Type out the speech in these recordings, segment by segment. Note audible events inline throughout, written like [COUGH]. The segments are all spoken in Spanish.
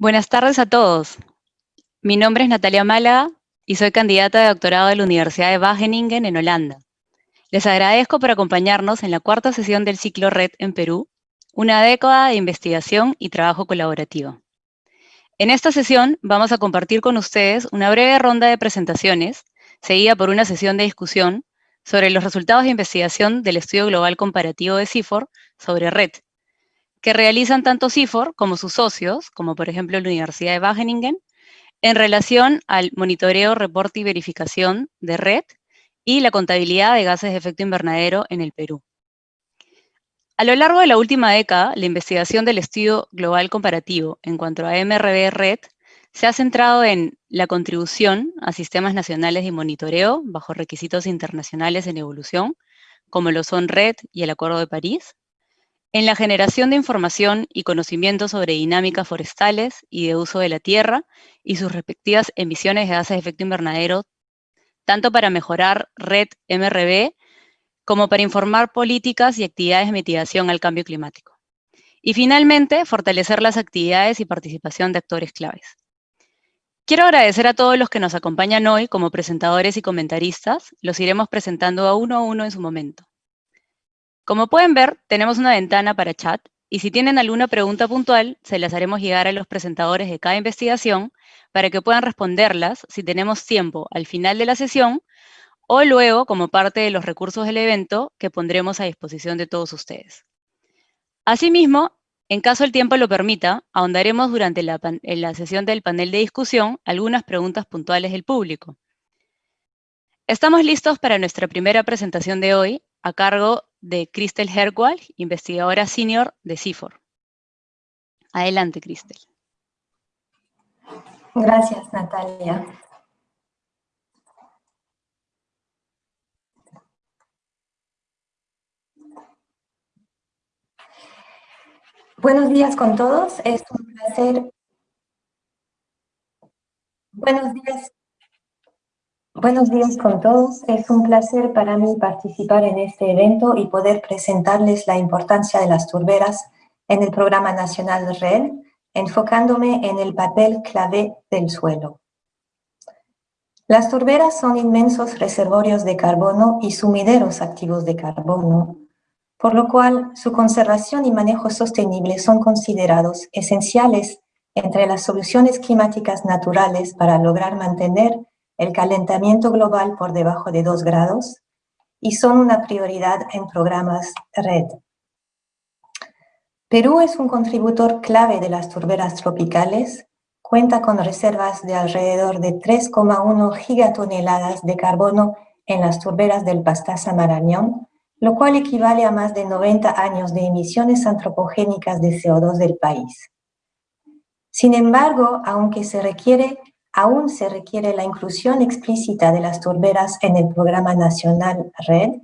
Buenas tardes a todos. Mi nombre es Natalia Málaga y soy candidata de doctorado de la Universidad de Wageningen en Holanda. Les agradezco por acompañarnos en la cuarta sesión del ciclo RED en Perú, una década de investigación y trabajo colaborativo. En esta sesión vamos a compartir con ustedes una breve ronda de presentaciones, seguida por una sesión de discusión sobre los resultados de investigación del estudio global comparativo de CIFOR sobre RED, que realizan tanto CIFOR como sus socios, como por ejemplo la Universidad de Wageningen, en relación al monitoreo, reporte y verificación de red y la contabilidad de gases de efecto invernadero en el Perú. A lo largo de la última década, la investigación del estudio global comparativo en cuanto a MRB Red se ha centrado en la contribución a sistemas nacionales de monitoreo bajo requisitos internacionales en evolución, como lo son RED y el Acuerdo de París, en la generación de información y conocimiento sobre dinámicas forestales y de uso de la tierra y sus respectivas emisiones de gases de efecto invernadero, tanto para mejorar red MRB como para informar políticas y actividades de mitigación al cambio climático. Y finalmente, fortalecer las actividades y participación de actores claves. Quiero agradecer a todos los que nos acompañan hoy como presentadores y comentaristas, los iremos presentando a uno a uno en su momento. Como pueden ver, tenemos una ventana para chat y si tienen alguna pregunta puntual, se las haremos llegar a los presentadores de cada investigación para que puedan responderlas si tenemos tiempo al final de la sesión o luego como parte de los recursos del evento que pondremos a disposición de todos ustedes. Asimismo, en caso el tiempo lo permita, ahondaremos durante la, sesión del panel de discusión algunas preguntas puntuales del público. Estamos listos para nuestra primera presentación de hoy, a cargo de Cristel Herwald, investigadora senior de CIFOR. Adelante, Cristel. Gracias, Natalia. Buenos días con todos, es un placer. Buenos días Buenos días con todos. Es un placer para mí participar en este evento y poder presentarles la importancia de las turberas en el Programa Nacional RED, enfocándome en el papel clave del suelo. Las turberas son inmensos reservorios de carbono y sumideros activos de carbono, por lo cual su conservación y manejo sostenible son considerados esenciales entre las soluciones climáticas naturales para lograr mantener el calentamiento global por debajo de 2 grados y son una prioridad en programas RED. Perú es un contributor clave de las turberas tropicales, cuenta con reservas de alrededor de 3,1 gigatoneladas de carbono en las turberas del Pastaza Marañón, lo cual equivale a más de 90 años de emisiones antropogénicas de CO2 del país. Sin embargo, aunque se requiere aún se requiere la inclusión explícita de las turberas en el Programa Nacional RED,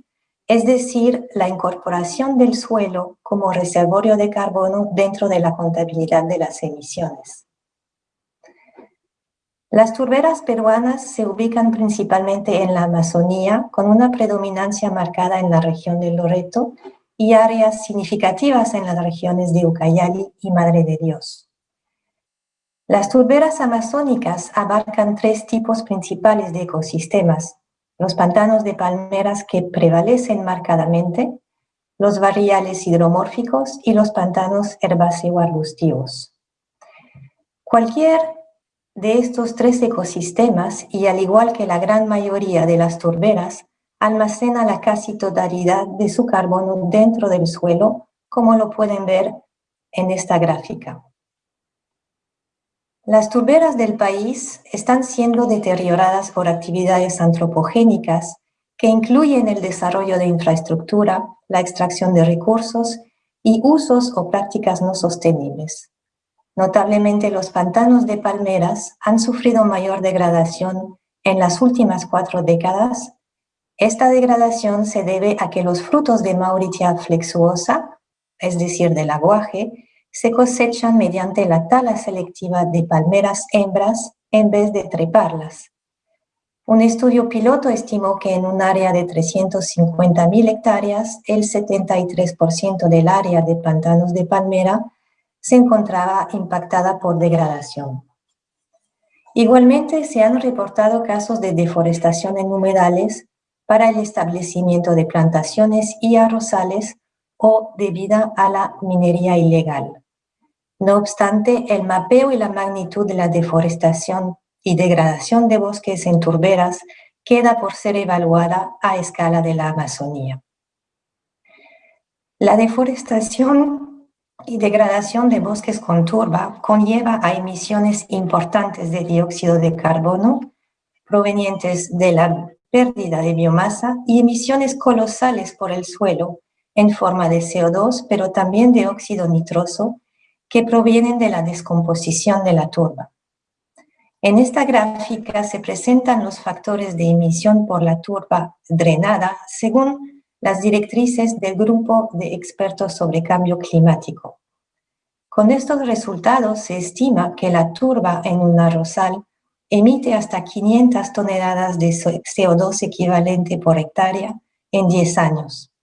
es decir, la incorporación del suelo como reservorio de carbono dentro de la contabilidad de las emisiones. Las turberas peruanas se ubican principalmente en la Amazonía, con una predominancia marcada en la región de Loreto y áreas significativas en las regiones de Ucayali y Madre de Dios. Las turberas amazónicas abarcan tres tipos principales de ecosistemas, los pantanos de palmeras que prevalecen marcadamente, los barriales hidromórficos y los pantanos herbáceo-arbustivos. Cualquier de estos tres ecosistemas, y al igual que la gran mayoría de las turberas, almacena la casi totalidad de su carbono dentro del suelo, como lo pueden ver en esta gráfica. Las turberas del país están siendo deterioradas por actividades antropogénicas que incluyen el desarrollo de infraestructura, la extracción de recursos y usos o prácticas no sostenibles. Notablemente los pantanos de palmeras han sufrido mayor degradación en las últimas cuatro décadas. Esta degradación se debe a que los frutos de Mauritia flexuosa, es decir, del aguaje, se cosechan mediante la tala selectiva de palmeras hembras en vez de treparlas. Un estudio piloto estimó que en un área de 350.000 hectáreas, el 73% del área de pantanos de palmera se encontraba impactada por degradación. Igualmente, se han reportado casos de deforestación en humedales para el establecimiento de plantaciones y arrozales o debido a la minería ilegal. No obstante, el mapeo y la magnitud de la deforestación y degradación de bosques en turberas queda por ser evaluada a escala de la Amazonía. La deforestación y degradación de bosques con turba conlleva a emisiones importantes de dióxido de carbono provenientes de la pérdida de biomasa y emisiones colosales por el suelo en forma de CO2, pero también de óxido nitroso, que provienen de la descomposición de la turba. En esta gráfica se presentan los factores de emisión por la turba drenada según las directrices del grupo de expertos sobre cambio climático. Con estos resultados se estima que la turba en un arrozal emite hasta 500 toneladas de CO2 equivalente por hectárea en 10 años.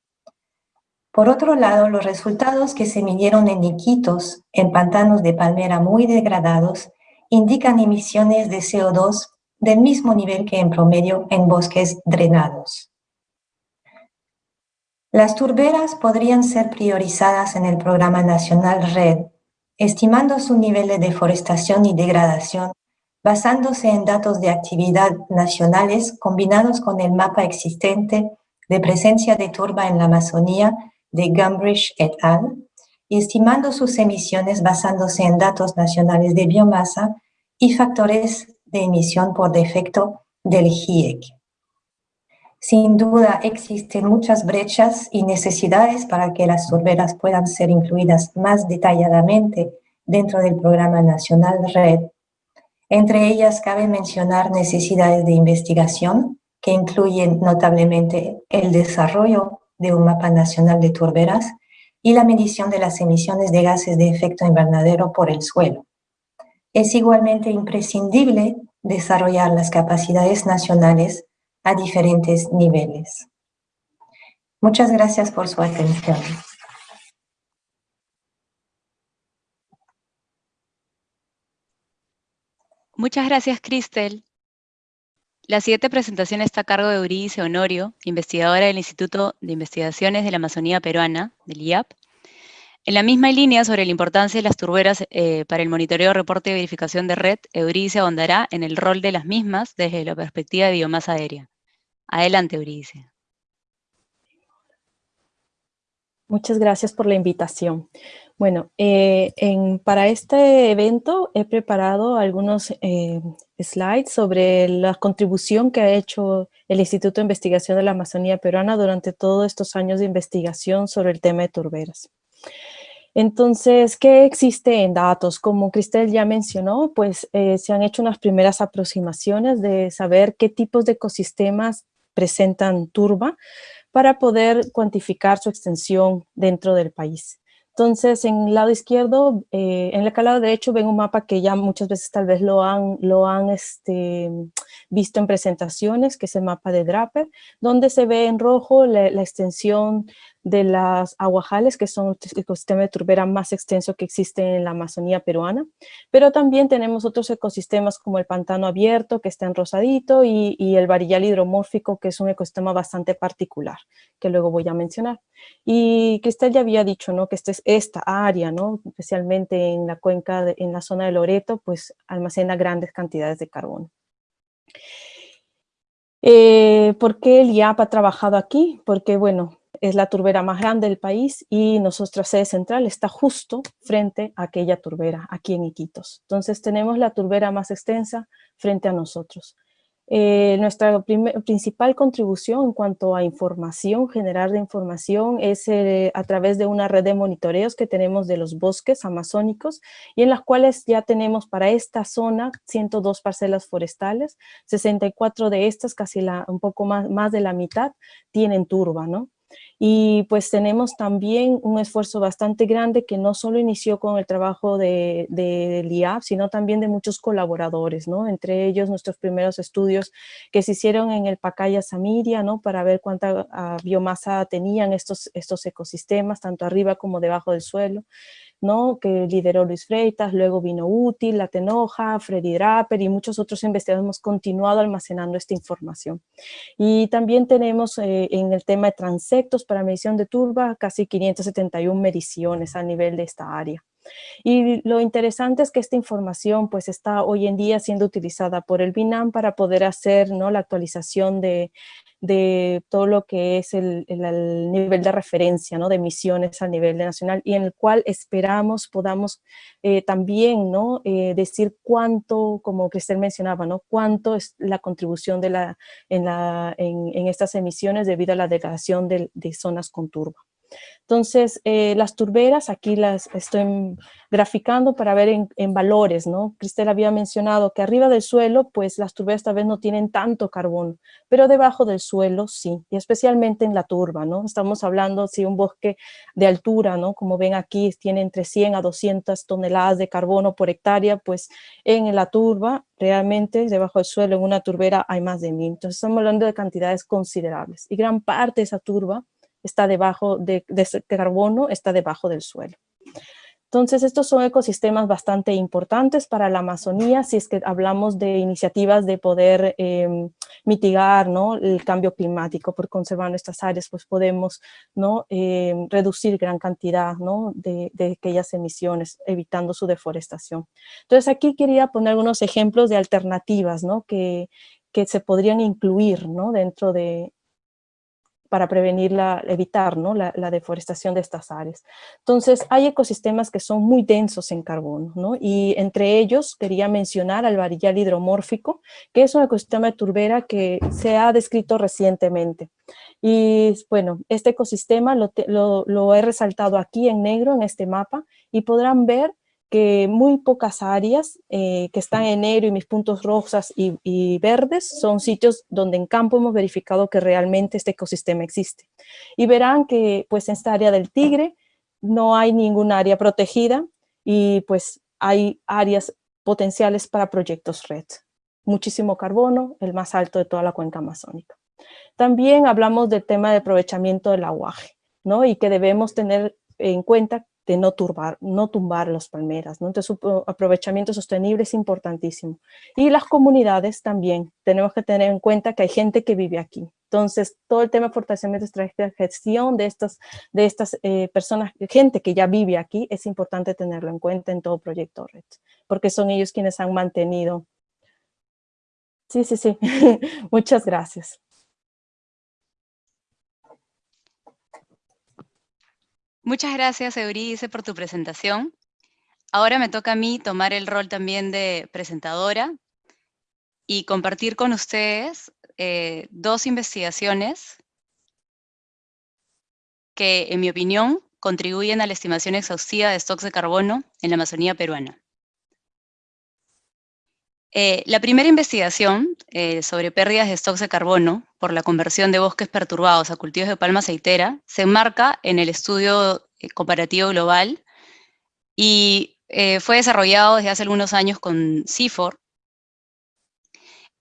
Por otro lado, los resultados que se midieron en Iquitos, en pantanos de palmera muy degradados, indican emisiones de CO2 del mismo nivel que en promedio en bosques drenados. Las turberas podrían ser priorizadas en el Programa Nacional RED, estimando su nivel de deforestación y degradación, basándose en datos de actividad nacionales combinados con el mapa existente de presencia de turba en la Amazonía de Gumbridge et al., estimando sus emisiones basándose en datos nacionales de biomasa y factores de emisión por defecto del GIEC. Sin duda existen muchas brechas y necesidades para que las turberas puedan ser incluidas más detalladamente dentro del Programa Nacional RED. Entre ellas cabe mencionar necesidades de investigación, que incluyen notablemente el desarrollo de un mapa nacional de turberas y la medición de las emisiones de gases de efecto invernadero por el suelo. Es igualmente imprescindible desarrollar las capacidades nacionales a diferentes niveles. Muchas gracias por su atención. Muchas gracias, Cristel. La siguiente presentación está a cargo de Eurídice Honorio, investigadora del Instituto de Investigaciones de la Amazonía Peruana, del IAP. En la misma línea sobre la importancia de las turberas eh, para el monitoreo, reporte y verificación de red, Eurídice ahondará en el rol de las mismas desde la perspectiva de biomasa aérea. Adelante, Eurídice. Muchas gracias por la invitación. Bueno, eh, para este evento he preparado algunos eh, slides sobre la contribución que ha hecho el Instituto de Investigación de la Amazonía Peruana durante todos estos años de investigación sobre el tema de turberas. Entonces, ¿qué existe en datos? Como Cristel ya mencionó, pues eh, se han hecho unas primeras aproximaciones de saber qué tipos de ecosistemas presentan turba para poder cuantificar su extensión dentro del país. Entonces, en el lado izquierdo, eh, en el lado derecho ven un mapa que ya muchas veces tal vez lo han, lo han este, visto en presentaciones, que es el mapa de Draper, donde se ve en rojo la, extensión de las aguajales, que son el ecosistema de turbera más extenso que existe en la Amazonía peruana, pero también tenemos otros ecosistemas como el pantano abierto, que está en rosadito, y, y el varillal hidromórfico, que es un ecosistema bastante particular, que luego voy a mencionar. Y Cristel ya había dicho ¿no? que esta, es esta área, ¿no? especialmente en la cuenca, en la zona de Loreto, pues almacena grandes cantidades de carbono. Eh, ¿Por qué el IAP ha trabajado aquí? Porque, bueno, es la turbera más grande del país y nuestra sede central está justo frente a aquella turbera, aquí en Iquitos. Entonces tenemos la turbera más extensa frente a nosotros. Eh, nuestra principal contribución en cuanto a información, generar de información, es eh, a través de una red de monitoreos que tenemos de los bosques amazónicos y en las cuales ya tenemos para esta zona 102 parcelas forestales, 64 de estas, casi un poco más, más de la mitad, tienen turba, ¿no? Y pues tenemos también un esfuerzo bastante grande que no solo inició con el trabajo de, de IAP, sino también de muchos colaboradores, ¿no? Entre ellos nuestros primeros estudios que se hicieron en el Pacaya Samiria, ¿no? Para ver cuánta ah, biomasa tenían estos, estos ecosistemas, tanto arriba como debajo del suelo ¿no? que lideró Luis Freitas, luego vino Útil, La Tenoja, Freddy Draper y muchos otros investigadores hemos continuado almacenando esta información. Y también tenemos eh, en el tema de transectos para medición de turba casi 571 mediciones a nivel de esta área. Y lo interesante es que esta información pues está hoy en día siendo utilizada por el BINAM para poder hacer ¿no? la actualización de, de todo lo que es el, nivel de referencia ¿no? de emisiones a nivel nacional y en el cual esperamos podamos eh, también ¿no? Eh, decir cuánto, como Cristel mencionaba, ¿no? cuánto es la contribución de la, en, la, en, estas emisiones debido a la degradación de, de zonas con turba. Entonces, eh, las turberas aquí las estoy graficando para ver en, valores, ¿no? Cristel había mencionado que arriba del suelo, pues las turberas tal vez no tienen tanto carbono, pero debajo del suelo sí, y especialmente en la turba, ¿no? Estamos hablando si un bosque de altura, ¿no? Como ven aquí, tiene entre 100 a 200 toneladas de carbono por hectárea, pues en la turba, realmente debajo del suelo, en una turbera hay más de mil. Entonces estamos hablando de cantidades considerables, y gran parte de esa turba está debajo de, carbono, está debajo del suelo. Entonces, estos son ecosistemas bastante importantes para la Amazonía, si es que hablamos de iniciativas de poder em, mitigar ¿no? el cambio climático, por conservar nuestras áreas, pues podemos ¿no? Em, reducir gran cantidad ¿no? de, aquellas emisiones, evitando su deforestación. Entonces, aquí quería poner algunos ejemplos de alternativas que, que se podrían incluir dentro de, para prevenir la, evitar ¿no? la, deforestación de estas áreas. Entonces, hay ecosistemas que son muy densos en carbono, ¿no? y entre ellos quería mencionar al varillal hidromórfico, que es un ecosistema de turbera que se ha descrito recientemente. Y bueno, este ecosistema lo, lo he resaltado aquí en negro en este mapa, y podrán ver que muy pocas áreas eh, que están en negro y mis puntos rosas y, verdes son sitios donde en campo hemos verificado que realmente este ecosistema existe. Y verán que pues en esta área del Tigre no hay ningún área protegida y pues hay áreas potenciales para proyectos red. Muchísimo carbono, el más alto de toda la cuenca amazónica. También hablamos del tema de aprovechamiento del aguaje, ¿no? Y que debemos tener en cuenta de no, turbar, no tumbar las palmeras. ¿no? Entonces, su aprovechamiento sostenible es importantísimo. Y las comunidades también. Tenemos que tener en cuenta que hay gente que vive aquí. Entonces, todo el tema de fortalecimiento de gestión de estas, de estas eh, personas, gente que ya vive aquí, es importante tenerlo en cuenta en todo proyecto red, porque son ellos quienes han mantenido. Sí, sí, sí. [LAUGHS] Muchas gracias. Muchas gracias, Euridice, por tu presentación. Ahora me toca a mí tomar el rol también de presentadora y compartir con ustedes eh, dos investigaciones que, en mi opinión, contribuyen a la estimación exhaustiva de stocks de carbono en la Amazonía peruana. Eh, la primera investigación eh, sobre pérdidas de stocks de carbono por la conversión de bosques perturbados a cultivos de palma aceitera se enmarca en el estudio eh, comparativo global y fue desarrollado desde hace algunos años con CIFOR.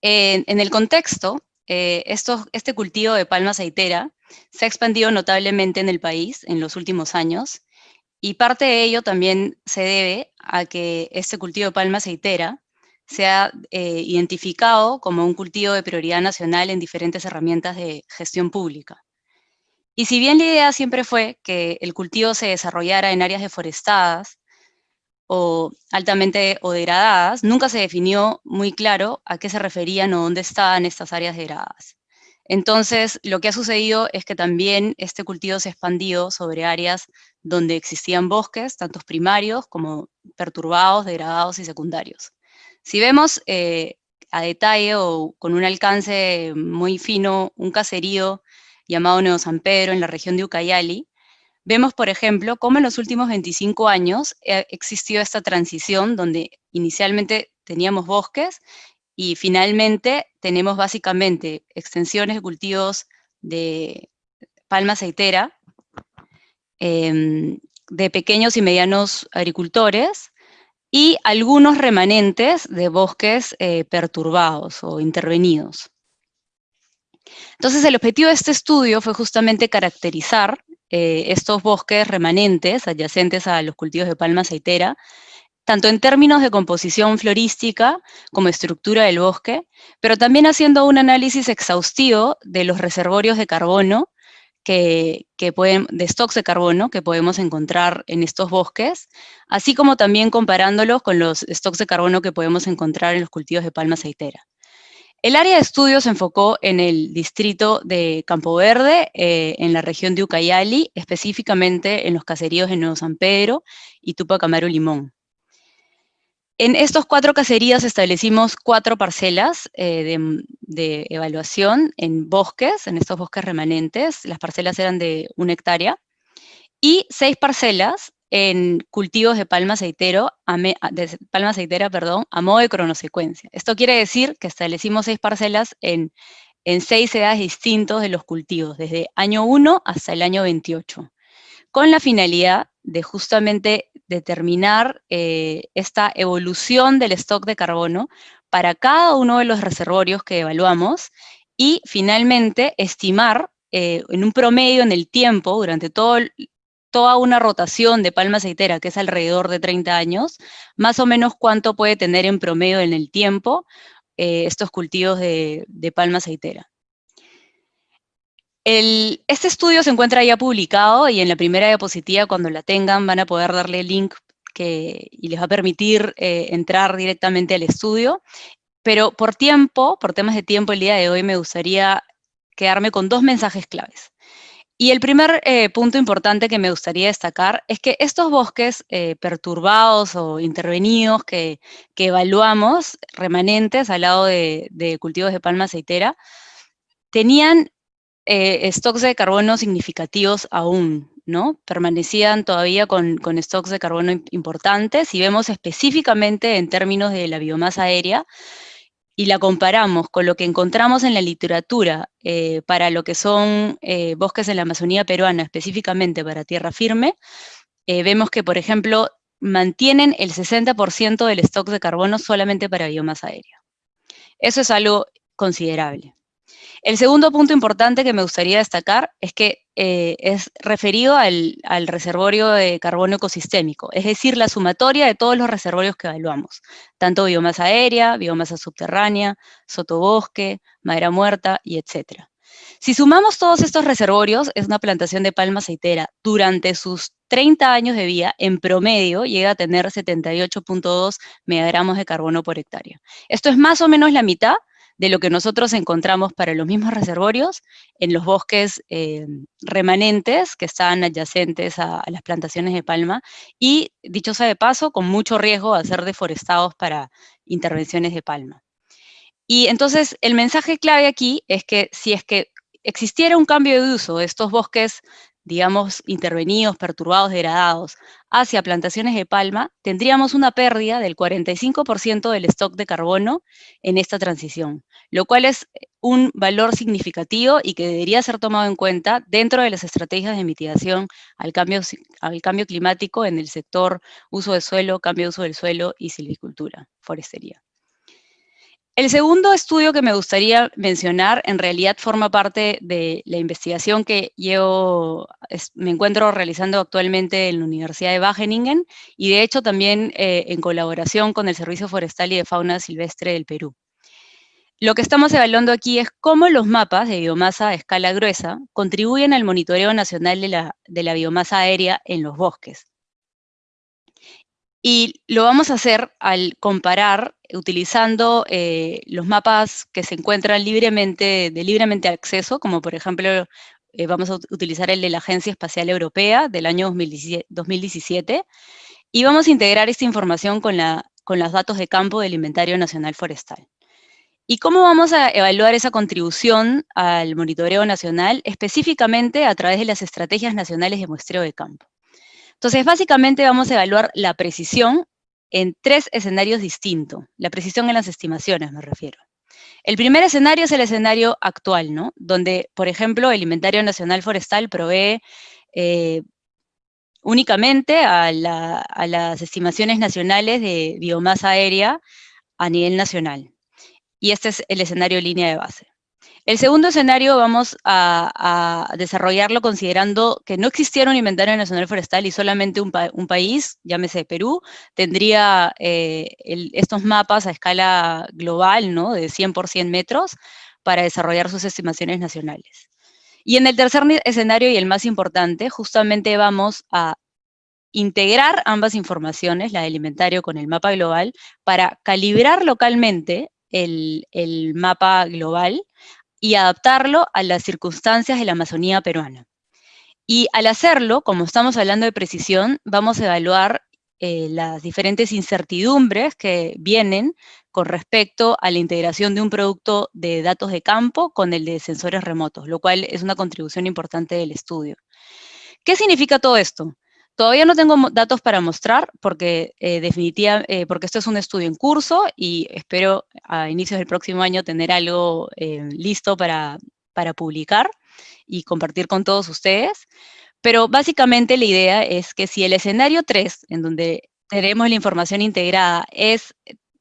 en el contexto, este cultivo de palma aceitera se ha expandido notablemente en el país en los últimos años y parte de ello también se debe a que este cultivo de palma aceitera se ha eh, identificado como un cultivo de prioridad nacional en diferentes herramientas de gestión pública. Y si bien la idea siempre fue que el cultivo se desarrollara en áreas deforestadas o altamente o degradadas, nunca se definió muy claro a qué se referían o dónde estaban estas áreas degradadas. Entonces, lo que ha sucedido es que también este cultivo se ha expandido sobre áreas donde existían bosques, tanto primarios como perturbados, degradados y secundarios. Si vemos eh, a detalle o con un alcance muy fino un caserío llamado Nuevo San Pedro en la región de Ucayali, vemos, por ejemplo, cómo en los últimos 25 años ha existido esta transición donde inicialmente teníamos bosques y finalmente tenemos básicamente extensiones de cultivos de palma aceitera, em, de pequeños y medianos agricultores, y algunos remanentes de bosques eh, perturbados o intervenidos. Entonces, el objetivo de este estudio fue justamente caracterizar eh, estos bosques remanentes adyacentes a los cultivos de palma aceitera, tanto en términos de composición florística como estructura del bosque, pero también haciendo un análisis exhaustivo de los reservorios de carbono que, pueden, de stocks de carbono que podemos encontrar en estos bosques, así como también comparándolos con los stocks de carbono que podemos encontrar en los cultivos de palma aceitera. El área de estudio se enfocó en el distrito de Campo Verde, eh, en la región de Ucayali, específicamente en los caseríos de Nuevo San Pedro y Tupac Amaru Limón. En estos cuatro caseríos establecimos cuatro parcelas eh, de, evaluación en bosques, en estos bosques remanentes. Las parcelas eran de una hectárea. Y seis parcelas en cultivos de palma, aceitero, de palma aceitera perdón, a modo de cronosecuencia. Esto quiere decir que establecimos seis parcelas en, en seis edades distintos de los cultivos, desde año 1 hasta el año 28, con la finalidad de justamente determinar eh, esta evolución del stock de carbono para cada uno de los reservorios que evaluamos y finalmente estimar eh, en un promedio en el tiempo, durante todo, toda una rotación de palma aceitera, que es alrededor de 30 años, más o menos cuánto puede tener en promedio en el tiempo eh, estos cultivos de, de palma aceitera este estudio se encuentra ya publicado y en la primera diapositiva, cuando la tengan, van a poder darle el link que, y les va a permitir eh, entrar directamente al estudio. Pero por tiempo, por temas de tiempo, el día de hoy me gustaría quedarme con dos mensajes claves. Y el primer eh, punto importante que me gustaría destacar es que estos bosques eh, perturbados o intervenidos que, evaluamos, remanentes al lado de, de cultivos de palma aceitera, tenían eh, stocks de carbono significativos aún, ¿no? Permanecían todavía con, stocks de carbono importantes y vemos específicamente en términos de la biomasa aérea y la comparamos con lo que encontramos en la literatura eh, para lo que son eh, bosques en la Amazonía peruana, específicamente para tierra firme, vemos que, por ejemplo, mantienen el 60% del stock de carbono solamente para biomasa aérea. Eso es algo considerable. El segundo punto importante que me gustaría destacar es que eh, es referido al, reservorio de carbono ecosistémico, es decir, la sumatoria de todos los reservorios que evaluamos, tanto biomasa aérea, biomasa subterránea, sotobosque, madera muerta y etc. Si sumamos todos estos reservorios, es una plantación de palma aceitera. Durante sus 30 años de vida, en promedio, llega a tener 78.2 megagramos de carbono por hectárea. Esto es más o menos la mitad de lo que nosotros encontramos para los mismos reservorios en los bosques eh, remanentes que están adyacentes a, las plantaciones de palma y, dicho sea de paso, con mucho riesgo de ser deforestados para intervenciones de palma. Y entonces el mensaje clave aquí es que si es que existiera un cambio de uso de estos bosques digamos, intervenidos, perturbados, degradados, hacia plantaciones de palma, tendríamos una pérdida del 45% del stock de carbono en esta transición, lo cual es un valor significativo y que debería ser tomado en cuenta dentro de las estrategias de mitigación al cambio, al cambio climático en el sector uso de suelo, cambio de uso del suelo y silvicultura, forestería. El segundo estudio que me gustaría mencionar en realidad forma parte de la investigación que yo me encuentro realizando actualmente en la Universidad de Wageningen y de hecho también eh, en colaboración con el Servicio Forestal y de Fauna Silvestre del Perú. Lo que estamos evaluando aquí es cómo los mapas de biomasa a escala gruesa contribuyen al monitoreo nacional de la, de la biomasa aérea en los bosques. Y lo vamos a hacer al comparar, utilizando eh, los mapas que se encuentran libremente, de libremente acceso, como por ejemplo, eh, vamos a utilizar el de la Agencia Espacial Europea del año 2017, y vamos a integrar esta información con, la, con los datos de campo del Inventario Nacional Forestal. ¿Y cómo vamos a evaluar esa contribución al monitoreo nacional? Específicamente a través de las estrategias nacionales de muestreo de campo. Entonces, básicamente vamos a evaluar la precisión en tres escenarios distintos. La precisión en las estimaciones, me refiero. El primer escenario es el escenario actual, ¿no? Donde, por ejemplo, el Inventario Nacional Forestal provee eh, únicamente a, a, las estimaciones nacionales de biomasa aérea a nivel nacional. Y este es el escenario línea de base. El segundo escenario vamos a, desarrollarlo considerando que no existiera un inventario nacional forestal y solamente un, país, llámese Perú, tendría eh, estos mapas a escala global, ¿no? De 100 por 100 metros, para desarrollar sus estimaciones nacionales. Y en el tercer escenario, y el más importante, justamente vamos a integrar ambas informaciones, la del inventario con el mapa global, para calibrar localmente el mapa global y adaptarlo a las circunstancias de la Amazonía peruana. Y al hacerlo, como estamos hablando de precisión, vamos a evaluar eh, las diferentes incertidumbres que vienen con respecto a la integración de un producto de datos de campo con el de sensores remotos, lo cual es una contribución importante del estudio. ¿Qué significa todo esto? Todavía no tengo datos para mostrar porque, eh, eh, porque esto es un estudio en curso y espero a inicios del próximo año tener algo eh, listo para, para publicar y compartir con todos ustedes. Pero básicamente la idea es que si el escenario 3, en donde tenemos la información integrada, es,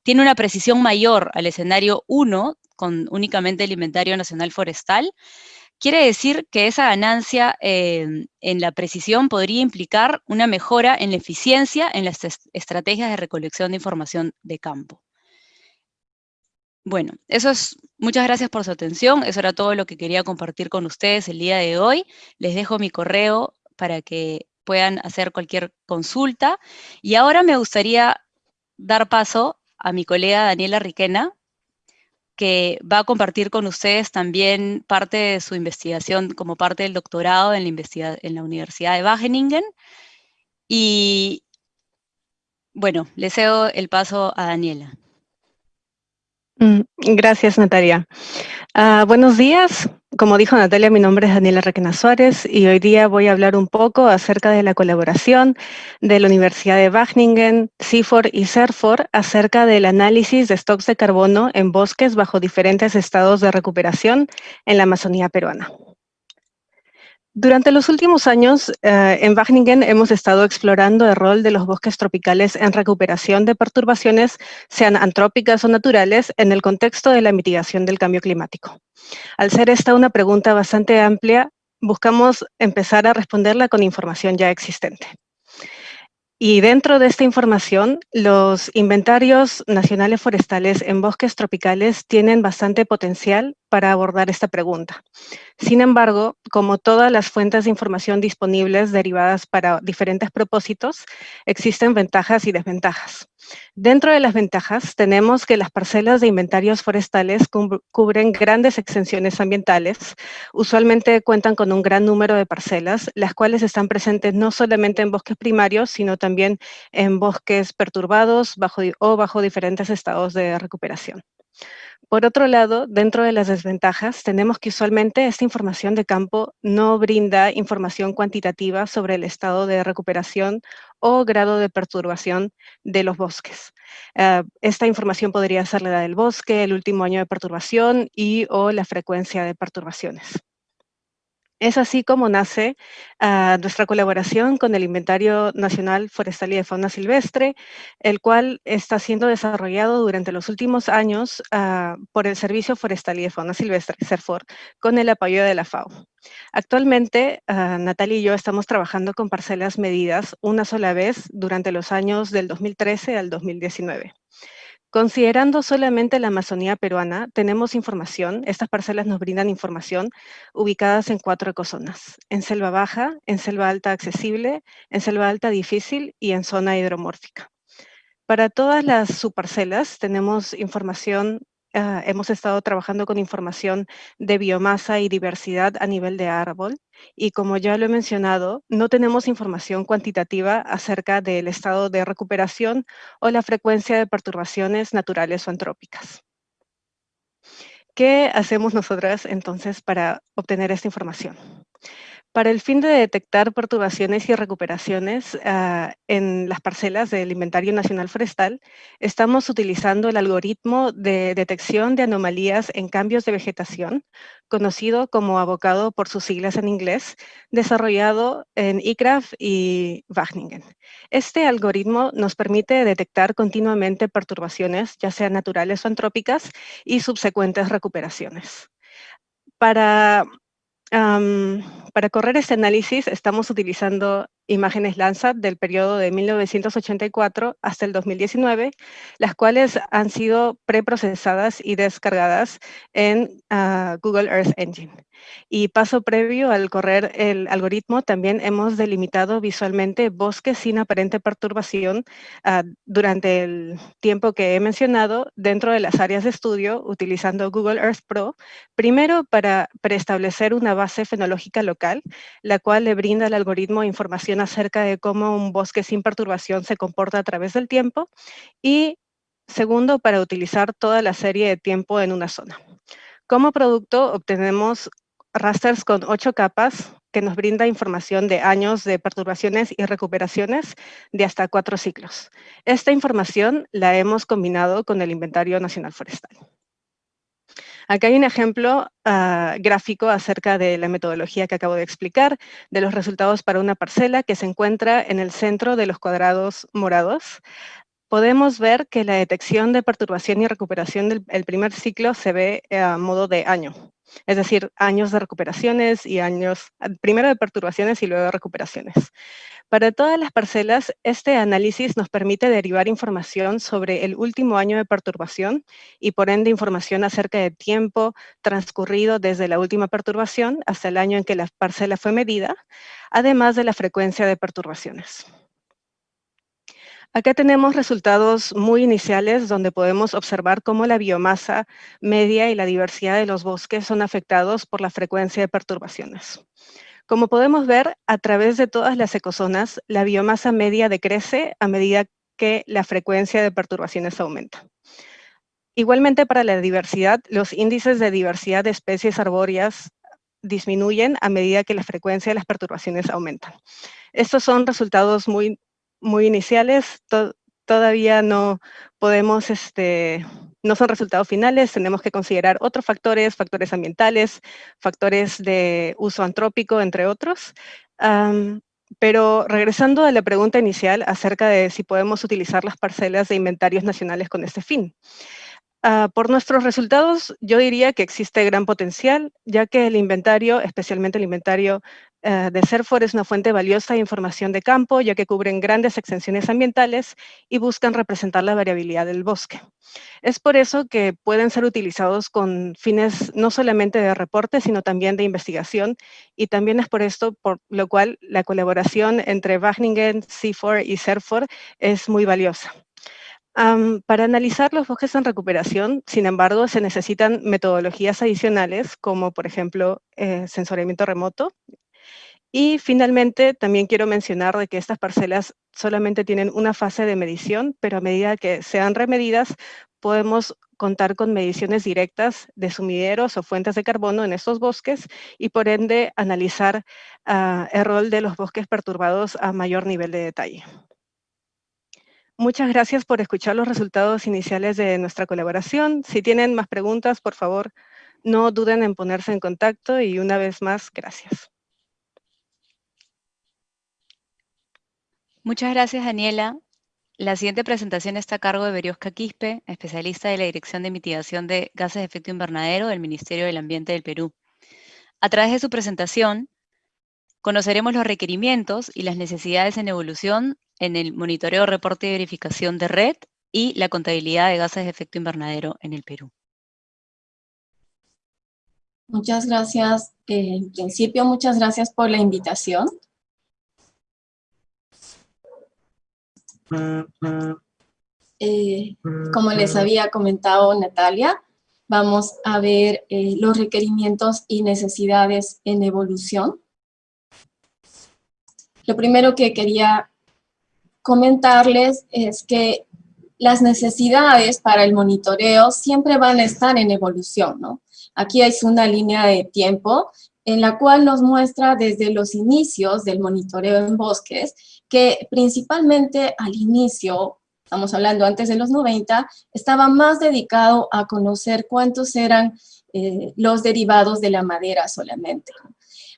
tiene una precisión mayor al escenario 1, con únicamente el inventario nacional forestal, Quiere decir que esa ganancia em, en la precisión podría implicar una mejora en la eficiencia en las estrategias de recolección de información de campo. Bueno, eso es, muchas gracias por su atención, eso era todo lo que quería compartir con ustedes el día de hoy. Les dejo mi correo para que puedan hacer cualquier consulta. Y ahora me gustaría dar paso a mi colega Daniela Riquena, que va a compartir con ustedes también parte de su investigación como parte del doctorado en la, Universidad de Wageningen. Y bueno, le cedo el paso a Daniela. Mm, gracias, Natalia. Ah, buenos días. Como dijo Natalia, mi nombre es Daniela Requena Suárez y hoy día voy a hablar un poco acerca de la colaboración de la Universidad de Wageningen, CIFOR y CERFOR acerca del análisis de stocks de carbono en bosques bajo diferentes estados de recuperación en la Amazonía peruana. Durante los últimos años, eh, en Wageningen hemos estado explorando el rol de los bosques tropicales en recuperación de perturbaciones, sean antrópicas o naturales, en el contexto de la mitigación del cambio climático. Al ser esta una pregunta bastante amplia, buscamos empezar a responderla con información ya existente. Y dentro de esta información, los inventarios nacionales forestales en bosques tropicales tienen bastante potencial para abordar esta pregunta. Sin embargo, como todas las fuentes de información disponibles derivadas para diferentes propósitos, existen ventajas y desventajas. Dentro de las ventajas tenemos que las parcelas de inventarios forestales cubren grandes extensiones ambientales. Usualmente cuentan con un gran número de parcelas, las cuales están presentes no solamente en bosques primarios, sino también en bosques perturbados bajo, o bajo diferentes estados de recuperación. Por otro lado, dentro de las desventajas, tenemos que usualmente esta información de campo no brinda información cuantitativa sobre el estado de recuperación o grado de perturbación de los bosques. Ah, esta información podría ser la del bosque, el último año de perturbación y o la frecuencia de perturbaciones. Es así como nace ah, nuestra colaboración con el Inventario Nacional Forestal y de Fauna Silvestre, el cual está siendo desarrollado durante los últimos años ah, por el Servicio Forestal y de Fauna Silvestre, CERFOR, con el apoyo de la FAO. Actualmente, uh, Natalia y yo estamos trabajando con parcelas medidas una sola vez durante los años del 2013 al 2019. Considerando solamente la Amazonía peruana, tenemos información, estas parcelas nos brindan información ubicadas en cuatro ecozonas, en selva baja, en selva alta accesible, en selva alta difícil y en zona hidromórfica. Para todas las subparcelas tenemos información Ah, hemos estado trabajando con información de biomasa y diversidad a nivel de árbol y como ya lo he mencionado, no tenemos información cuantitativa acerca del estado de recuperación o la frecuencia de perturbaciones naturales o antrópicas. ¿Qué hacemos nosotras entonces para obtener esta información? Para el fin de detectar perturbaciones y recuperaciones ah, en las parcelas del Inventario Nacional Forestal, estamos utilizando el algoritmo de detección de anomalías en cambios de vegetación, conocido como abocado por sus siglas en inglés, desarrollado en ICRAF y Wageningen. Este algoritmo nos permite detectar continuamente perturbaciones, ya sean naturales o antrópicas, y subsecuentes recuperaciones. Para, para correr este análisis estamos utilizando imágenes Landsat del periodo de 1984 hasta el 2019, las cuales han sido preprocesadas y descargadas en ah, Google Earth Engine. Y paso previo al correr el algoritmo, también hemos delimitado visualmente bosques sin aparente perturbación ah, durante el tiempo que he mencionado dentro de las áreas de estudio utilizando Google Earth Pro, primero para preestablecer una base fenológica local, la cual le brinda al algoritmo información acerca de cómo un bosque sin perturbación se comporta a través del tiempo y segundo, para utilizar toda la serie de tiempo en una zona. Como producto obtenemos rasters con ocho capas que nos brinda información de años de perturbaciones y recuperaciones de hasta cuatro ciclos. Esta información la hemos combinado con el Inventario Nacional Forestal. Acá hay un ejemplo ah, gráfico acerca de la metodología que acabo de explicar, de los resultados para una parcela que se encuentra en el centro de los cuadrados morados. Podemos ver que la detección de perturbación y recuperación del primer ciclo se ve a modo de año, es decir, años de recuperaciones y años, primero de perturbaciones y luego de recuperaciones. Para todas las parcelas, este análisis nos permite derivar información sobre el último año de perturbación y por ende información acerca del tiempo transcurrido desde la última perturbación hasta el año en que la parcela fue medida, además de la frecuencia de perturbaciones. Acá tenemos resultados muy iniciales donde podemos observar cómo la biomasa media y la diversidad de los bosques son afectados por la frecuencia de perturbaciones. Como podemos ver, a través de todas las ecozonas, la biomasa media decrece a medida que la frecuencia de perturbaciones aumenta. Igualmente para la diversidad, los índices de diversidad de especies arbóreas disminuyen a medida que la frecuencia de las perturbaciones aumenta. Estos son resultados muy, muy iniciales, todavía no podemos este, no son resultados finales, tenemos que considerar otros factores, factores ambientales, factores de uso antrópico, entre otros. pero regresando a la pregunta inicial acerca de si podemos utilizar las parcelas de inventarios nacionales con este fin. Ah, por nuestros resultados, yo diría que existe gran potencial, ya que el inventario, especialmente el inventario de Serfor, es una fuente valiosa de información de campo, ya que cubren grandes extensiones ambientales y buscan representar la variabilidad del bosque. Es por eso que pueden ser utilizados con fines no solamente de reporte, sino también de investigación, y también es por esto por lo cual la colaboración entre Wageningen, CIFOR y Serfor es muy valiosa para analizar los bosques en recuperación, sin embargo, se necesitan metodologías adicionales, como por ejemplo eh, remoto. Y finalmente, también quiero mencionar de que estas parcelas solamente tienen una fase de medición, pero a medida que sean remedidas, podemos contar con mediciones directas de sumideros o fuentes de carbono en estos bosques y por ende analizar ah, el rol de los bosques perturbados a mayor nivel de detalle. Muchas gracias por escuchar los resultados iniciales de nuestra colaboración. Si tienen más preguntas, por favor, no duden en ponerse en contacto y una vez más, gracias. Muchas gracias, Daniela. La siguiente presentación está a cargo de Berioska Quispe, especialista de la Dirección de Mitigación de Gases de Efecto Invernadero del Ministerio del Ambiente del Perú. A través de su presentación, conoceremos los requerimientos y las necesidades en evolución en el monitoreo, reporte y verificación de red y la contabilidad de gases de efecto invernadero en el Perú. Muchas gracias. Eh, en principio, muchas gracias por la invitación. Eh, como les había comentado Natalia, vamos a ver eh, los requerimientos y necesidades en evolución. Lo primero que quería comentarles es que las necesidades para el monitoreo siempre van a estar en evolución, ¿no? Aquí hay una línea de tiempo en la cual nos muestra desde los inicios del monitoreo en bosques, que principalmente al inicio, estamos hablando antes de los 90, estaba más dedicado a conocer cuántos eran eh, los derivados de la madera solamente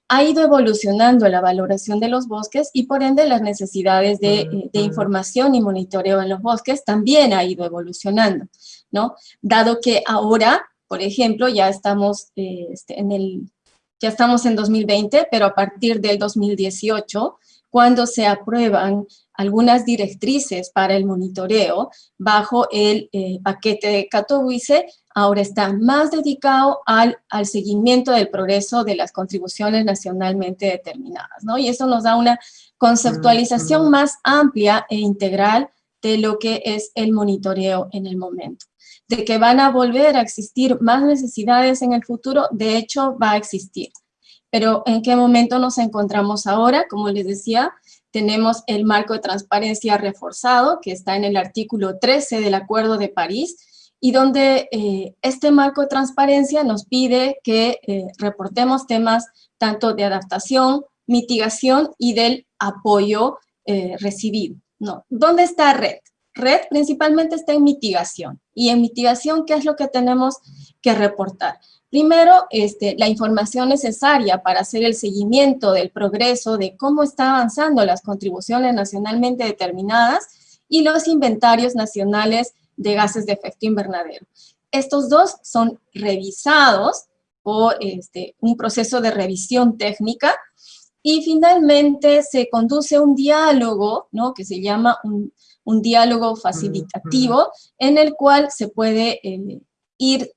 ha ido evolucionando la valoración de los bosques y por ende las necesidades de, información y monitoreo en los bosques también ha ido evolucionando, ¿no? Dado que ahora por ejemplo, ya estamos, eh, este, en el, ya estamos en 2020, pero a partir del 2018, cuando se aprueban algunas directrices para el monitoreo bajo el eh, paquete de Katowice, ahora está más dedicado al, al, seguimiento del progreso de las contribuciones nacionalmente determinadas, ¿no? Y eso nos da una conceptualización más amplia e integral de lo que es el monitoreo en el momento. De que van a volver a existir más necesidades en el futuro, de hecho va a existir. Pero ¿en qué momento nos encontramos ahora? Como les decía, tenemos el marco de transparencia reforzado, que está en el artículo 13 del Acuerdo de París, y donde eh, este marco de transparencia nos pide que eh, reportemos temas tanto de adaptación, mitigación y del apoyo eh, recibido. No. ¿Dónde está RED? RED principalmente está en mitigación. Y en mitigación, ¿qué es lo que tenemos que reportar? Primero, este, la información necesaria para hacer el seguimiento del progreso de cómo están avanzando las contribuciones nacionalmente determinadas y los inventarios nacionales de gases de efecto invernadero. Estos dos son revisados por este, un proceso de revisión técnica y finalmente se conduce un diálogo, ¿no? que se llama diálogo facilitativo, en el cual se puede eh, ir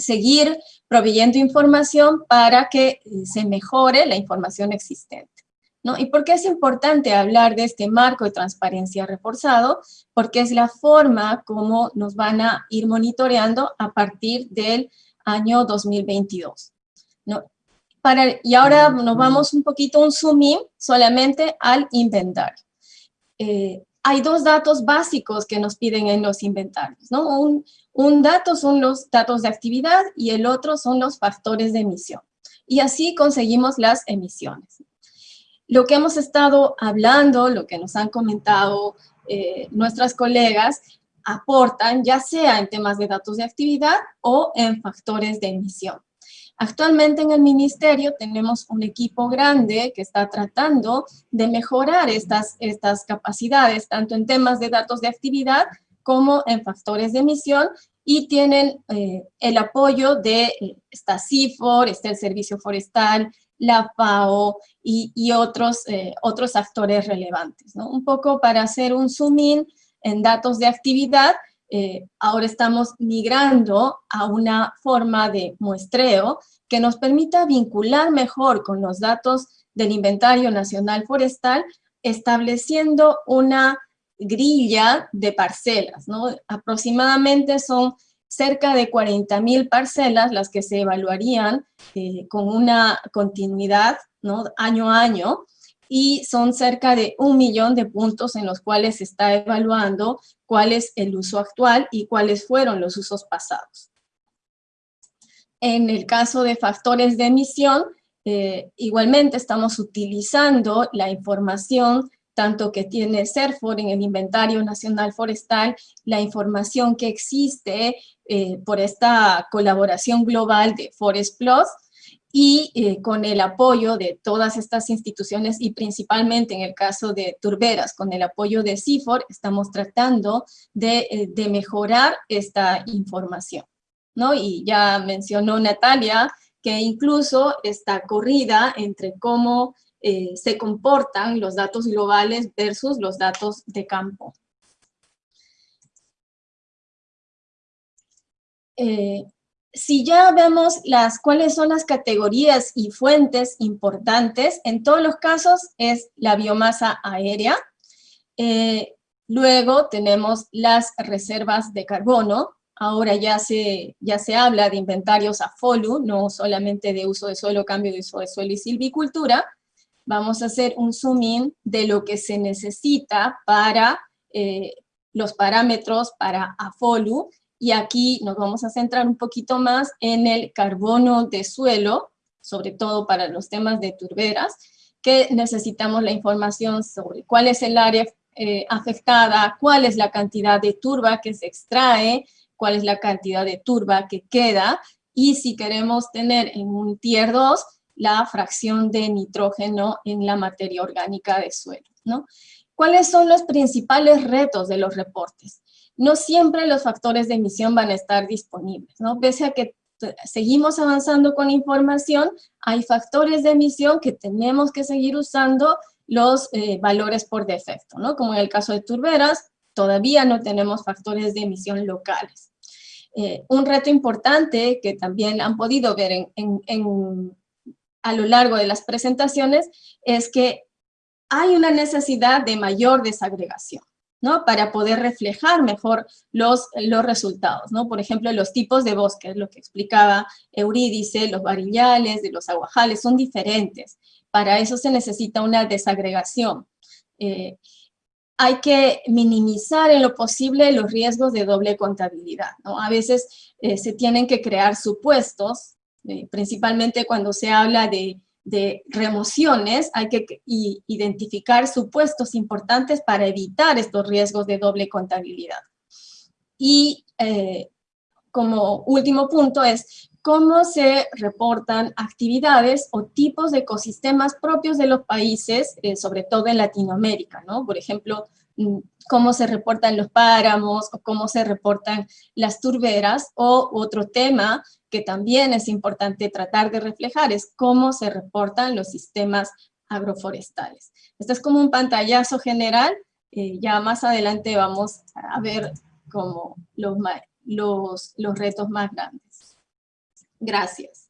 seguir proveyendo información para que eh, se mejore la información existente. ¿no? ¿Y por qué es importante hablar de este marco de transparencia reforzado? Porque es la forma como nos van a ir monitoreando a partir del año 2022. ¿no? Para, y ahora nos vamos un poquito, un zoom in solamente al inventario. Eh, hay dos datos básicos que nos piden en los inventarios, ¿no? Un, un dato son los datos de actividad y el otro son los factores de emisión. Y así conseguimos las emisiones. Lo que hemos estado hablando, lo que nos han comentado eh, nuestras colegas, aportan ya sea en temas de datos de actividad o en factores de emisión. Actualmente en el ministerio tenemos un equipo grande que está tratando de mejorar estas, estas capacidades, tanto en temas de datos de actividad como en factores de emisión y tienen eh, el apoyo de esta CIFOR, está el Servicio Forestal, la FAO y, otros, eh, otros actores relevantes. ¿no? Un poco para hacer un zoom in en datos de actividad, ahora estamos migrando a una forma de muestreo que nos permita vincular mejor con los datos del Inventario Nacional Forestal, estableciendo una grilla de parcelas, ¿no? Aproximadamente son cerca de 40.000 parcelas las que se evaluarían eh, con una continuidad, ¿no? Año a año, y son cerca de un millón de puntos en los cuales se está evaluando cuál es el uso actual y cuáles fueron los usos pasados. En el caso de factores de emisión, eh, igualmente estamos utilizando la información tanto que tiene CERFOR en el Inventario Nacional Forestal, la información que existe eh, por esta colaboración global de Forest Plus, y eh, con el apoyo de todas estas instituciones y principalmente en el caso de Turberas, con el apoyo de CIFOR, estamos tratando de, eh, de mejorar esta información. ¿no? Y ya mencionó Natalia que incluso esta corrida entre cómo eh, se comportan los datos globales versus los datos de campo. Eh, si ya vemos las, cuáles son las categorías y fuentes importantes, en todos los casos es la biomasa aérea. Eh, luego tenemos las reservas de carbono. Ahora ya se, ya se habla de inventarios a FOLU, no solamente de uso de suelo, cambio de uso de suelo y silvicultura vamos a hacer un zoom in de lo que se necesita para eh, los parámetros para AFOLU, y aquí nos vamos a centrar un poquito más en el carbono de suelo, sobre todo para los temas de turberas, que necesitamos la información sobre cuál es el área eh, afectada, cuál es la cantidad de turba que se extrae, cuál es la cantidad de turba que queda, y si queremos tener en un tier 2, la fracción de nitrógeno en la materia orgánica de suelo. ¿no? ¿Cuáles son los principales retos de los reportes? No siempre los factores de emisión van a estar disponibles, ¿no? Pese a que seguimos avanzando con información, hay factores de emisión que tenemos que seguir usando los eh, valores por defecto, ¿no? Como en el caso de turberas, todavía no tenemos factores de emisión locales. Eh, un reto importante que también han podido ver a lo largo de las presentaciones es que hay una necesidad de mayor desagregación. ¿No? Para poder reflejar mejor los, los resultados, ¿no? Por ejemplo, los tipos de bosques, lo que explicaba Eurídice, los varillales, de los aguajales, son diferentes. Para eso se necesita una desagregación. Eh, hay que minimizar en lo posible los riesgos de doble contabilidad. A veces eh, se tienen que crear supuestos, eh, principalmente cuando se habla de de remociones, hay que identificar supuestos importantes para evitar estos riesgos de doble contabilidad. Y eh, como último punto es cómo se reportan actividades o tipos de ecosistemas propios de los países, eh, sobre todo en Latinoamérica, ¿no? Por ejemplo, mm, cómo se reportan los páramos o cómo se reportan las turberas o otro tema que también es importante tratar de reflejar es cómo se reportan los sistemas agroforestales. Esto es como un pantallazo general, eh, ya más adelante vamos a ver como los, los, los retos más grandes. Gracias.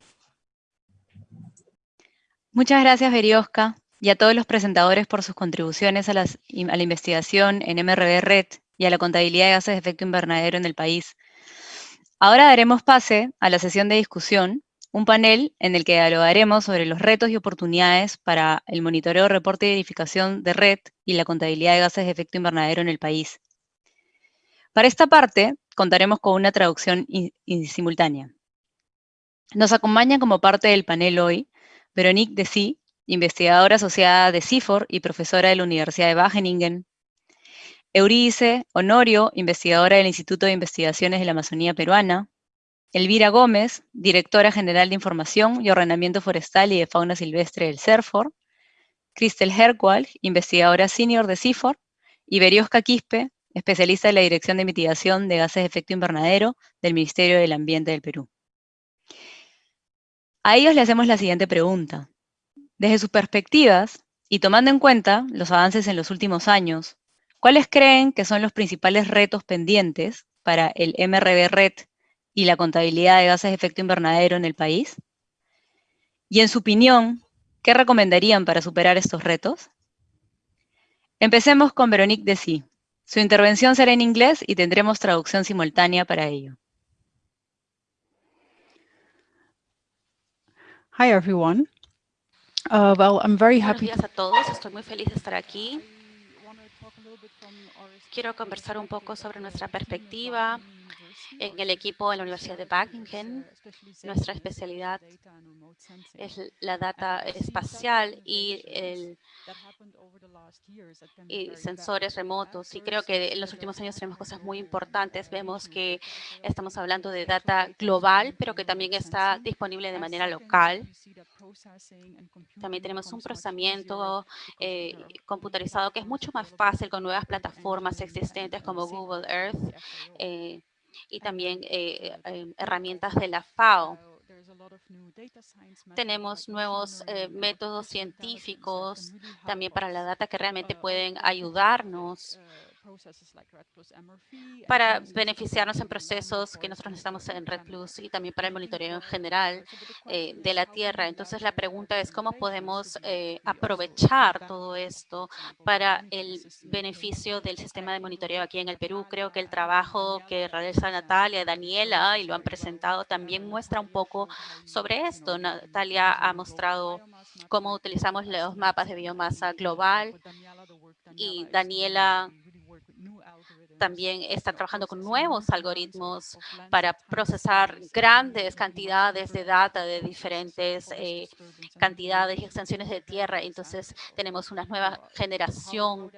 Muchas gracias, Berioska, y a todos los presentadores por sus contribuciones a, a la investigación en MRB Red y a la contabilidad de gases de efecto invernadero en el país. Ahora daremos pase a la sesión de discusión, un panel en el que dialogaremos sobre los retos y oportunidades para el monitoreo, reporte y edificación de red y la contabilidad de gases de efecto invernadero en el país. Para esta parte, contaremos con una traducción simultánea. Nos acompaña como parte del panel hoy Veronique Desi, investigadora asociada de CIFOR y profesora de la Universidad de Wageningen, Eurídice Honorio, investigadora del Instituto de Investigaciones de la Amazonía Peruana, Elvira Gómez, directora general de Información y Ordenamiento Forestal y de Fauna Silvestre del CERFOR, Cristel Herkwald, investigadora senior de CIFOR, y Berioska Quispe, especialista en la Dirección de Mitigación de Gases de Efecto Invernadero del Ministerio del Ambiente del Perú. A ellos le hacemos la siguiente pregunta. Desde sus perspectivas, y tomando en cuenta los avances en los últimos años, ¿Cuáles creen que son los principales retos pendientes para el MRB Red y la contabilidad de gases de efecto invernadero en el país? Y en su opinión, ¿qué recomendarían para superar estos retos? Empecemos con Veronique Desi. Su intervención será en inglés y tendremos traducción simultánea para ello. Hi everyone. Uh, well, I'm very happy. Buenos días a todos. Estoy muy feliz de estar aquí. Quiero conversar un poco sobre nuestra perspectiva en el equipo de la Universidad de Buckingham. Nuestra especialidad es la data espacial y, el, y sensores remotos. Y creo que en los últimos años tenemos cosas muy importantes. Vemos que estamos hablando de data global, pero que también está disponible de manera local. También tenemos un procesamiento eh, computarizado que es mucho más fácil con nuevas plataformas existentes como Google Earth. Eh, y también eh, em, herramientas de la FAO. Tenemos nuevos eh, métodos científicos también para la data que realmente pueden ayudarnos para beneficiarnos en procesos que nosotros necesitamos en Red Plus y también para el monitoreo en general eh, de la Tierra. Entonces, la pregunta es cómo podemos eh, aprovechar todo esto para el beneficio del sistema de monitoreo aquí en el Perú. Creo que el trabajo que realiza Natalia y Daniela, y lo han presentado, también muestra un poco sobre esto. Natalia ha mostrado cómo utilizamos los mapas de biomasa global y Daniela también está trabajando con nuevos algoritmos para procesar grandes cantidades de data de diferentes eh, cantidades y extensiones de tierra. Entonces, tenemos una nueva generación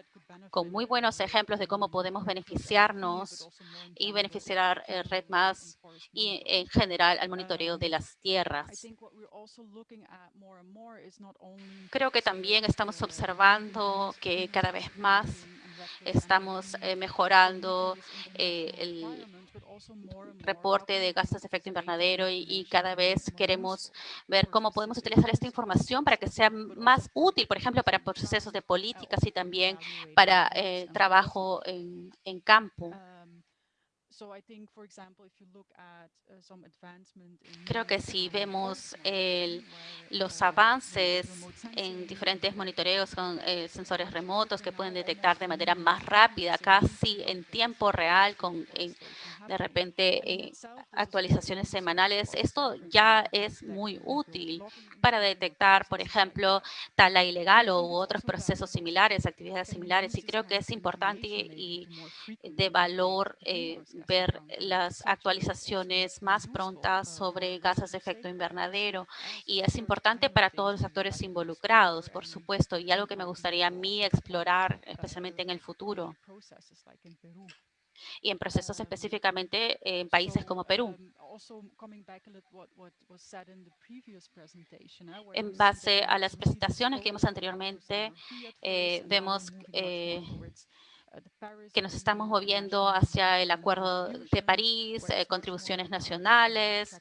con muy buenos ejemplos de cómo podemos beneficiarnos y beneficiar el Red Más y en general al monitoreo de las tierras. Creo que también estamos observando que cada vez más estamos eh, mejorando eh, el reporte de gases de efecto invernadero y, cada vez queremos ver cómo podemos utilizar esta información para que sea más útil, por ejemplo, para procesos de políticas y también para eh, trabajo en, en campo. Creo que si vemos los avances en diferentes monitoreos con eh, sensores remotos que pueden detectar de manera más rápida, casi en tiempo real, con de repente eh, actualizaciones semanales, esto ya es muy útil para detectar, por ejemplo, tala ilegal o otros procesos similares, actividades similares. Y creo que es importante y de valor eh, ver las actualizaciones más prontas sobre gases de efecto invernadero. Y es importante para todos los actores involucrados, por supuesto, y algo que me gustaría a mí explorar, especialmente en el futuro y en procesos específicamente en países como Perú. En base a las presentaciones que vimos anteriormente, eh, vemos eh, que nos estamos moviendo hacia el Acuerdo de París, eh, contribuciones nacionales.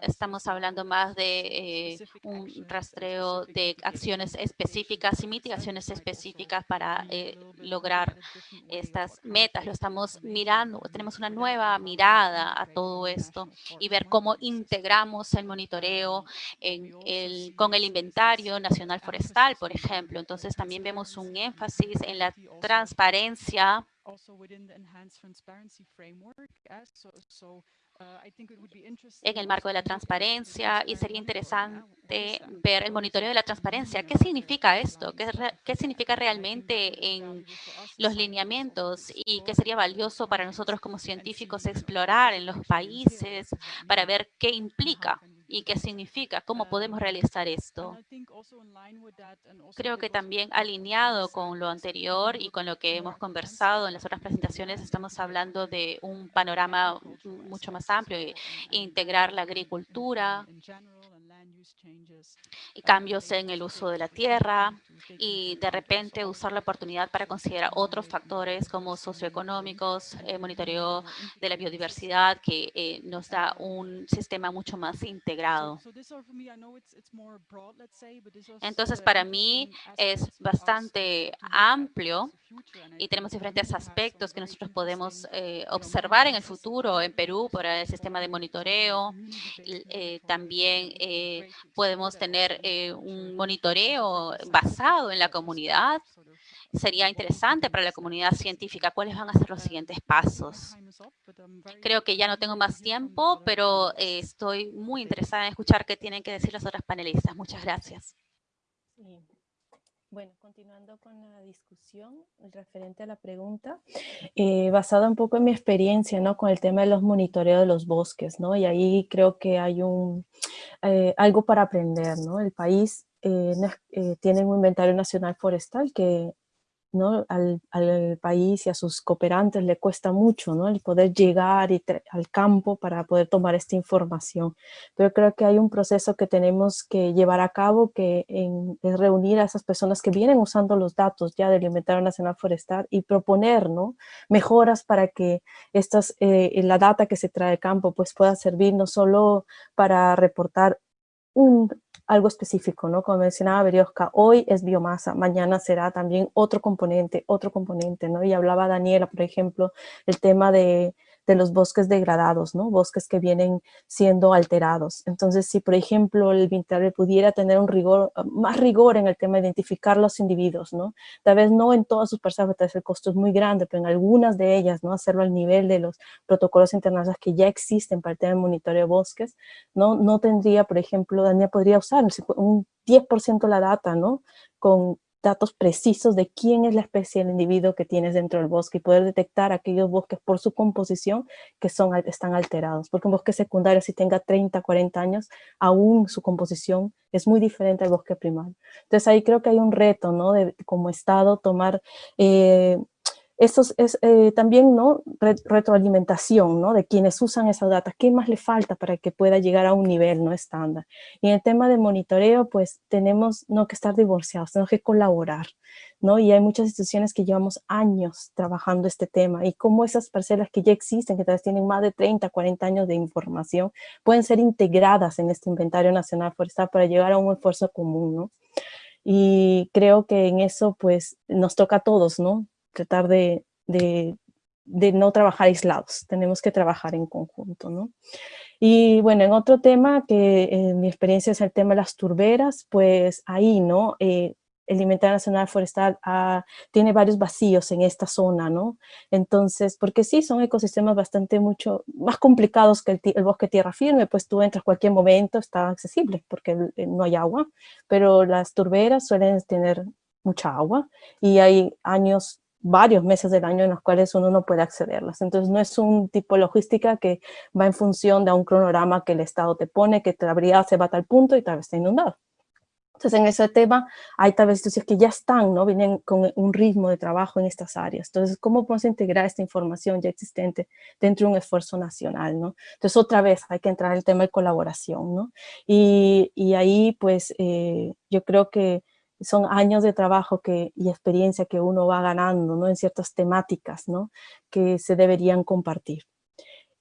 Estamos hablando más de eh, un rastreo de acciones específicas y mitigaciones específicas para eh, lograr estas metas. Lo estamos mirando, tenemos una nueva mirada a todo esto y ver cómo integramos el monitoreo con el inventario nacional forestal, por ejemplo. Entonces también vemos un énfasis en la transparencia en el marco de la transparencia y sería interesante ver el monitoreo de la transparencia. ¿Qué significa esto? ¿Qué, ¿Qué, significa realmente en los lineamientos? Y qué sería valioso para nosotros como científicos explorar en los países para ver qué implica y qué significa, cómo podemos realizar esto. Creo que también alineado con lo anterior y con lo que hemos conversado en las otras presentaciones, estamos hablando de un panorama mucho más amplio e integrar la agricultura, y cambios en el uso de la tierra y de repente usar la oportunidad para considerar otros factores como socioeconómicos, eh, monitoreo de la biodiversidad que eh, nos da un sistema mucho más integrado. Entonces, para mí es bastante amplio y tenemos diferentes aspectos que nosotros podemos eh, observar en el futuro en Perú por el sistema de monitoreo. también podemos tener eh, un monitoreo basado en la comunidad. Sería interesante para la comunidad científica cuáles van a ser los siguientes pasos. Creo que ya no tengo más tiempo, pero eh, estoy muy interesada en escuchar qué tienen que decir las otras panelistas. Muchas gracias. Bueno, continuando con la discusión referente a la pregunta, eh, basada un poco en mi experiencia ¿no? con el tema de los monitoreos de los bosques, ¿no? y ahí creo que hay un, eh, algo para aprender. ¿no? El país eh, eh, tiene un inventario nacional forestal que ¿no? Al, país y a sus cooperantes le cuesta mucho ¿no? el poder llegar al campo para poder tomar esta información. Pero creo que hay un proceso que tenemos que llevar a cabo que es reunir a esas personas que vienen usando los datos ya del Inventario Nacional Forestal y proponer mejoras para que estas, eh, la data que se trae al campo pues, pueda servir no solo para reportar un algo específico, ¿no? Como mencionaba Berioska, hoy es biomasa, mañana será también otro componente, otro componente, ¿no? Y hablaba Daniela, por ejemplo, el tema de de los bosques degradados, ¿no? Bosques que vienen siendo alterados. Entonces, si por ejemplo el inventario pudiera tener un rigor, más rigor en el tema de identificar los individuos, ¿no? Tal vez no en todas sus parcelas, el costo es muy grande, pero en algunas de ellas, ¿no? Hacerlo al nivel de los protocolos internacionales que ya existen para el tema de monitoreo de bosques, ¿no? No tendría, por ejemplo, Daniel podría usar un 10% la data, ¿no? Con datos precisos de quién es la especie del individuo que tienes dentro del bosque y poder detectar aquellos bosques por su composición que son, están alterados. Porque un bosque secundario, si tenga 30, 40 años, aún su composición es muy diferente al bosque primario. Entonces ahí creo que hay un reto, ¿no? De, como Estado tomar... Eh, eso es eh, también ¿no? retroalimentación ¿no? de quienes usan esa data, qué más le falta para que pueda llegar a un nivel no estándar. Y en el tema de monitoreo, pues tenemos no que estar divorciados, tenemos que colaborar, ¿no? Y hay muchas instituciones que llevamos años trabajando este tema y cómo esas parcelas que ya existen, que tal vez tienen más de 30, 40 años de información, pueden ser integradas en este inventario nacional forestal para llegar a un esfuerzo común, ¿no? Y creo que en eso, pues, nos toca a todos, ¿no? Tratar de, de, no trabajar aislados, tenemos que trabajar en conjunto, ¿no? Y bueno, en otro tema que en mi experiencia es el tema de las turberas, pues ahí, ¿no? Eh, el Inventario Nacional Forestal ah, tiene varios vacíos en esta zona, ¿no? Entonces, porque sí, son ecosistemas bastante mucho más complicados que el, el bosque tierra firme, pues tú entras cualquier momento, está accesible, porque no hay agua, pero las turberas suelen tener mucha agua y hay años varios meses del año en los cuales uno no puede accederlas. Entonces no es un tipo de logística que va en función de un cronograma que el Estado te pone, que la brigada se va a tal punto y tal vez está inundado. Entonces en ese tema hay tal vez instituciones que ya están, ¿no? Vienen con un ritmo de trabajo en estas áreas. Entonces, ¿cómo podemos integrar esta información ya existente dentro de un esfuerzo nacional, ¿no? Entonces, otra vez hay que entrar en el tema de colaboración, ¿no? Y, y ahí, pues, eh, yo creo que son años de trabajo que, y experiencia que uno va ganando ¿no? en ciertas temáticas ¿no? que se deberían compartir.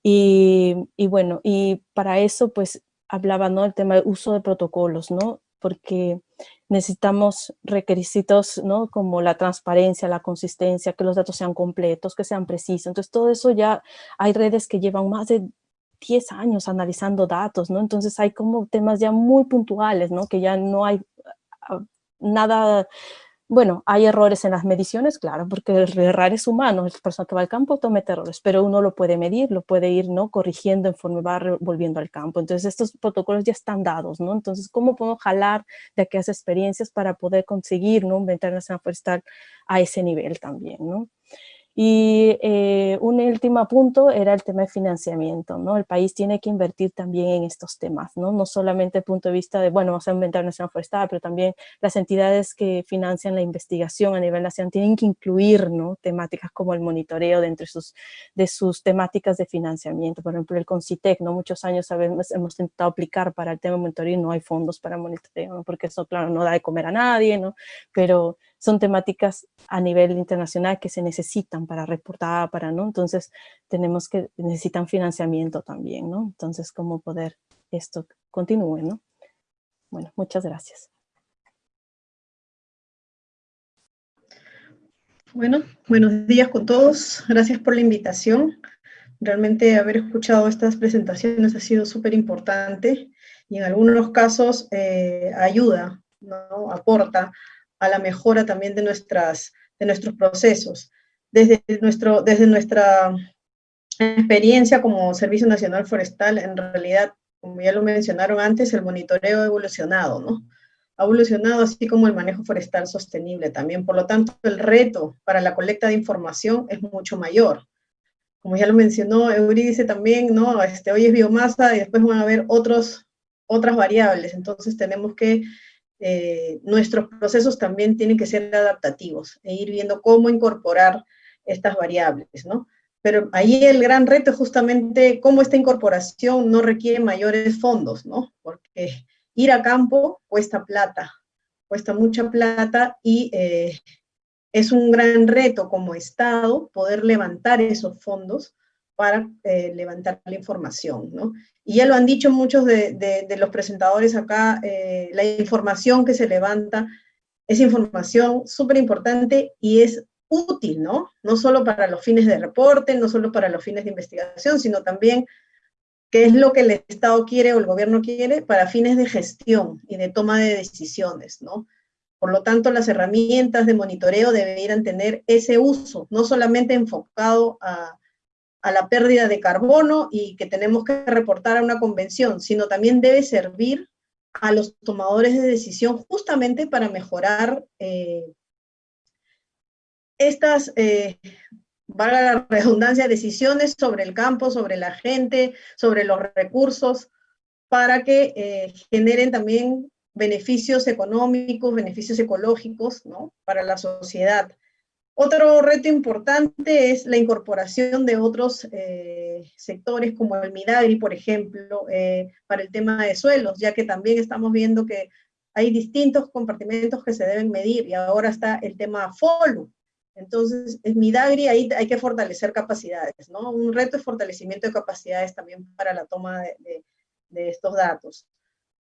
Y, y, bueno, y para eso pues hablaba ¿no? el tema del uso de protocolos, ¿no? porque necesitamos requisitos ¿no? como la transparencia, la consistencia, que los datos sean completos, que sean precisos. Entonces todo eso ya hay redes que llevan más de 10 años analizando datos, ¿no? Entonces hay como temas ya muy puntuales, ¿no? Que ya no hay nada, bueno, hay errores en las mediciones, claro, porque el error es humano, el persona que va al campo comete errores, pero uno lo puede medir, lo puede ir ¿no? corrigiendo conforme va volviendo al campo. Entonces estos protocolos ya están dados, ¿no? Entonces, ¿cómo podemos jalar de aquellas experiencias para poder conseguir ¿no? un nacional forestal a ese nivel también, ¿no? Y eh, un último punto era el tema de financiamiento, ¿no? El país tiene que invertir también en estos temas, ¿no? No solamente el punto de vista de, bueno, vamos a inventar nacional forestal, pero también las entidades que financian la investigación a nivel nacional tienen que incluir, ¿no? Temáticas como el monitoreo dentro de sus, de sus temáticas de financiamiento. Por ejemplo, el CONCITEC, ¿no? Muchos años sabemos, hemos intentado aplicar para el tema de monitoreo y no hay fondos para monitoreo, ¿no? Porque eso, claro, no da de comer a nadie, ¿no? Pero son temáticas a nivel internacional que se necesitan para reportar, para, ¿no? Entonces, tenemos que, necesitan financiamiento también, ¿no? Entonces, cómo poder esto continúe, ¿no? Bueno, muchas gracias. Bueno, buenos días con todos. Gracias por la invitación. Realmente haber escuchado estas presentaciones ha sido súper importante y en algunos casos eh, ayuda, ¿no? aporta a la mejora también de, nuestras, de nuestros procesos. Desde, nuestro, desde nuestra experiencia como Servicio Nacional Forestal, en realidad, como ya lo mencionaron antes, el monitoreo ha evolucionado, ¿no? Ha evolucionado así como el manejo forestal sostenible también. Por lo tanto, el reto para la colecta de información es mucho mayor. Como ya lo mencionó Euridice también, ¿no? Este, hoy es biomasa y después van a haber otros, otras variables. Entonces tenemos que eh, nuestros procesos también tienen que ser adaptativos e ir viendo cómo incorporar estas variables, ¿no? Pero ahí el gran reto es justamente cómo esta incorporación no requiere mayores fondos, ¿no? Porque ir a campo cuesta plata, cuesta mucha plata y eh, es un gran reto como Estado poder levantar esos fondos para eh, levantar la información, ¿no? Y ya lo han dicho muchos de, los presentadores acá, eh, la información que se levanta es información súper importante y es útil, ¿no? No solo para los fines de reporte, no solo para los fines de investigación, sino también qué es lo que el Estado quiere o el gobierno quiere para fines de gestión y de toma de decisiones, ¿no? Por lo tanto, las herramientas de monitoreo deberían tener ese uso, no solamente enfocado a, a la pérdida de carbono y que tenemos que reportar a una convención, sino también debe servir a los tomadores de decisión justamente para mejorar eh, estas, eh, valga la redundancia, decisiones sobre el campo, sobre la gente, sobre los recursos, para que eh, generen también beneficios económicos, beneficios ecológicos, ¿no? Para la sociedad. Otro reto importante es la incorporación de otros eh, sectores como el Midagri, por ejemplo, eh, para el tema de suelos, ya que también estamos viendo que hay distintos compartimentos que se deben medir y ahora está el tema FOLU. Entonces, en Midagri ahí hay que fortalecer capacidades, ¿no? Un reto es fortalecimiento de capacidades también para la toma de, de estos datos.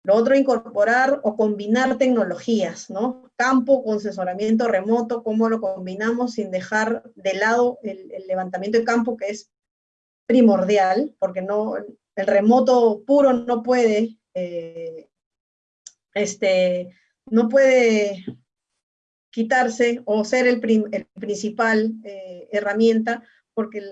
Lo otro, incorporar o combinar tecnologías, ¿no? Campo con asesoramiento remoto, cómo lo combinamos sin dejar de lado el, levantamiento de campo, que es primordial, porque no, el remoto puro no puede, eh, este, no puede quitarse o ser el, principal eh, herramienta, porque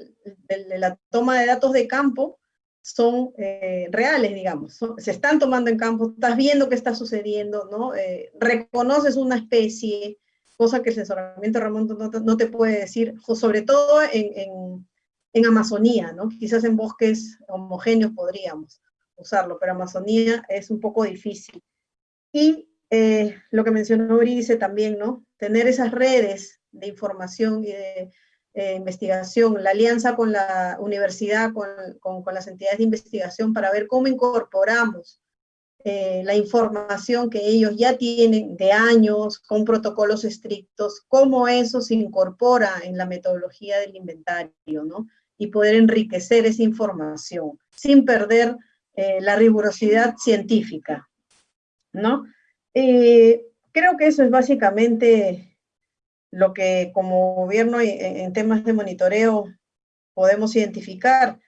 la toma de datos de campo son eh, reales, digamos, se están tomando en campo, estás viendo qué está sucediendo, ¿no? Eh, reconoces una especie, cosa que el asesoramiento remoto no, te puede decir, sobre todo en, en, Amazonía, ¿no? Quizás en bosques homogéneos podríamos usarlo, pero Amazonía es un poco difícil. Y eh, lo que mencionó Brice también, ¿no? Tener esas redes de información y de eh, investigación, la alianza con la universidad, con, con, las entidades de investigación para ver cómo incorporamos eh, la información que ellos ya tienen de años, con protocolos estrictos, cómo eso se incorpora en la metodología del inventario, ¿no? Y poder enriquecer esa información sin perder eh, la rigurosidad científica, ¿no? creo que eso es básicamente lo que como gobierno en temas de monitoreo podemos identificar.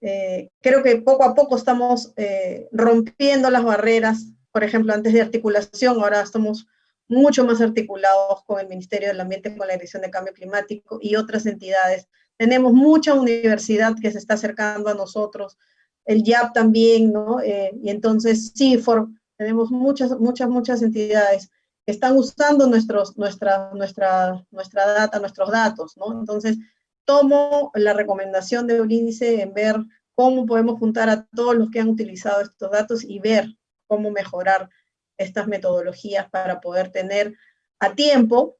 Eh, creo que poco a poco estamos eh, rompiendo las barreras, por ejemplo, antes de articulación, ahora estamos mucho más articulados con el Ministerio del Ambiente, con la Dirección de Cambio Climático y otras entidades. Tenemos mucha universidad que se está acercando a nosotros, el YAP también, ¿no? Eh, y entonces, CIFOR, tenemos muchas, muchas, muchas entidades están usando nuestros, nuestra, nuestra, nuestra data, nuestros datos, ¿no? Entonces, tomo la recomendación de índice en ver cómo podemos juntar a todos los que han utilizado estos datos y ver cómo mejorar estas metodologías para poder tener a tiempo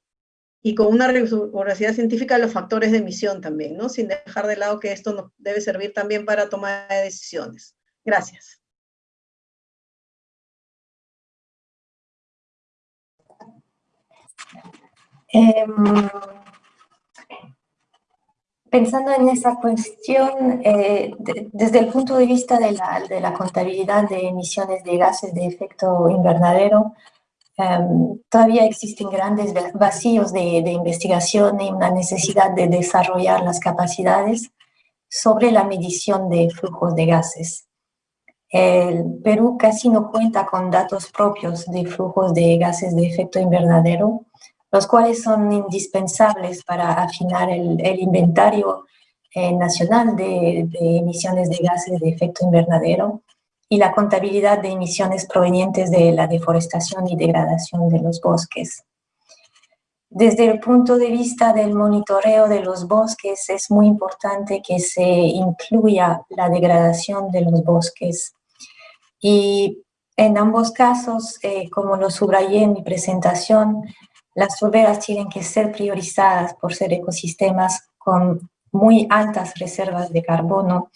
y con una rigurosidad científica los factores de emisión también, ¿no? Sin dejar de lado que esto nos debe servir también para tomar decisiones. Gracias. Em, pensando en esa cuestión, eh, desde el punto de vista de la, contabilidad de emisiones de gases de efecto invernadero, em, todavía existen grandes vacíos de, investigación y una necesidad de desarrollar las capacidades sobre la medición de flujos de gases. El Perú casi no cuenta con datos propios de flujos de gases de efecto invernadero, los cuales son indispensables para afinar el, inventario eh, nacional de, emisiones de gases de efecto invernadero y la contabilidad de emisiones provenientes de la deforestación y degradación de los bosques. Desde el punto de vista del monitoreo de los bosques, es muy importante que se incluya la degradación de los bosques. Y en ambos casos, eh, como lo subrayé en mi presentación, las turberas tienen que ser priorizadas por ser ecosistemas con muy altas reservas de carbono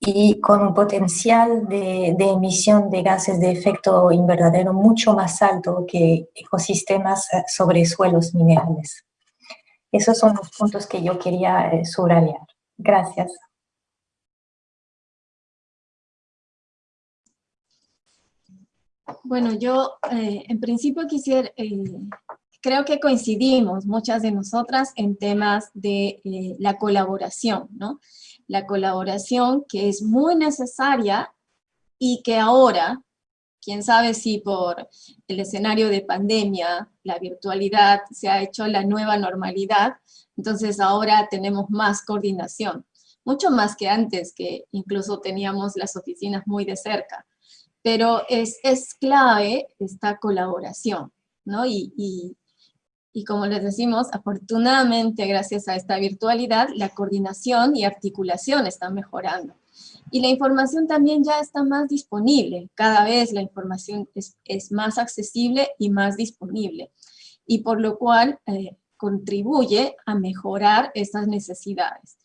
y con un potencial de, emisión de gases de efecto invernadero mucho más alto que ecosistemas eh, sobre suelos minerales. Esos son los puntos que yo quería eh, subrayar. Gracias. Bueno, yo eh, en principio quisiera creo que coincidimos muchas de nosotras en temas de eh, la colaboración, ¿no? La colaboración que es muy necesaria y que ahora, quién sabe si por el escenario de pandemia, la virtualidad se ha hecho la nueva normalidad, entonces ahora tenemos más coordinación, mucho más que antes, que incluso teníamos las oficinas muy de cerca. Pero es, es clave esta colaboración, ¿no? y, y como les decimos, afortunadamente gracias a esta virtualidad, la coordinación y articulación están mejorando. Y la información también ya está más disponible. Cada vez la información es, más accesible y más disponible. Y por lo cual, eh, contribuye a mejorar estas necesidades.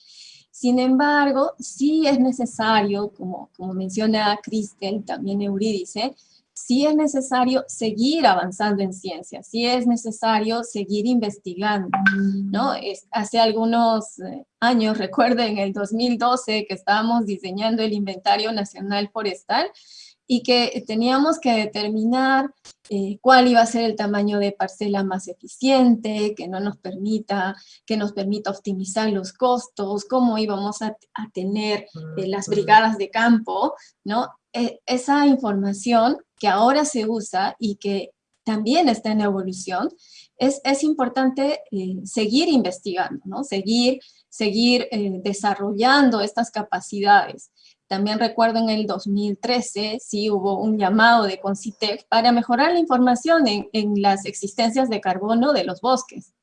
Sin embargo, sí es necesario, como, como menciona Cristel, también Eurídice, sí es necesario seguir avanzando en ciencia, sí es necesario seguir investigando, ¿no? hace algunos eh, años, [LAUGHS] recuerden, en el 2012 que estábamos diseñando el Inventario Nacional Forestal, y que teníamos que determinar eh, cuál iba a ser el tamaño de parcela más eficiente, que no nos permita, que nos permita optimizar los costos, cómo íbamos a, tener eh, las brigadas de campo, ¿no? E, esa información que ahora se usa y que también está en evolución, es, es importante eh, seguir investigando, ¿no? Seguir, seguir desarrollando estas capacidades. También recuerdo en el 2013, sí hubo un llamado de Concitec para mejorar la información en, en las existencias de carbono de los bosques.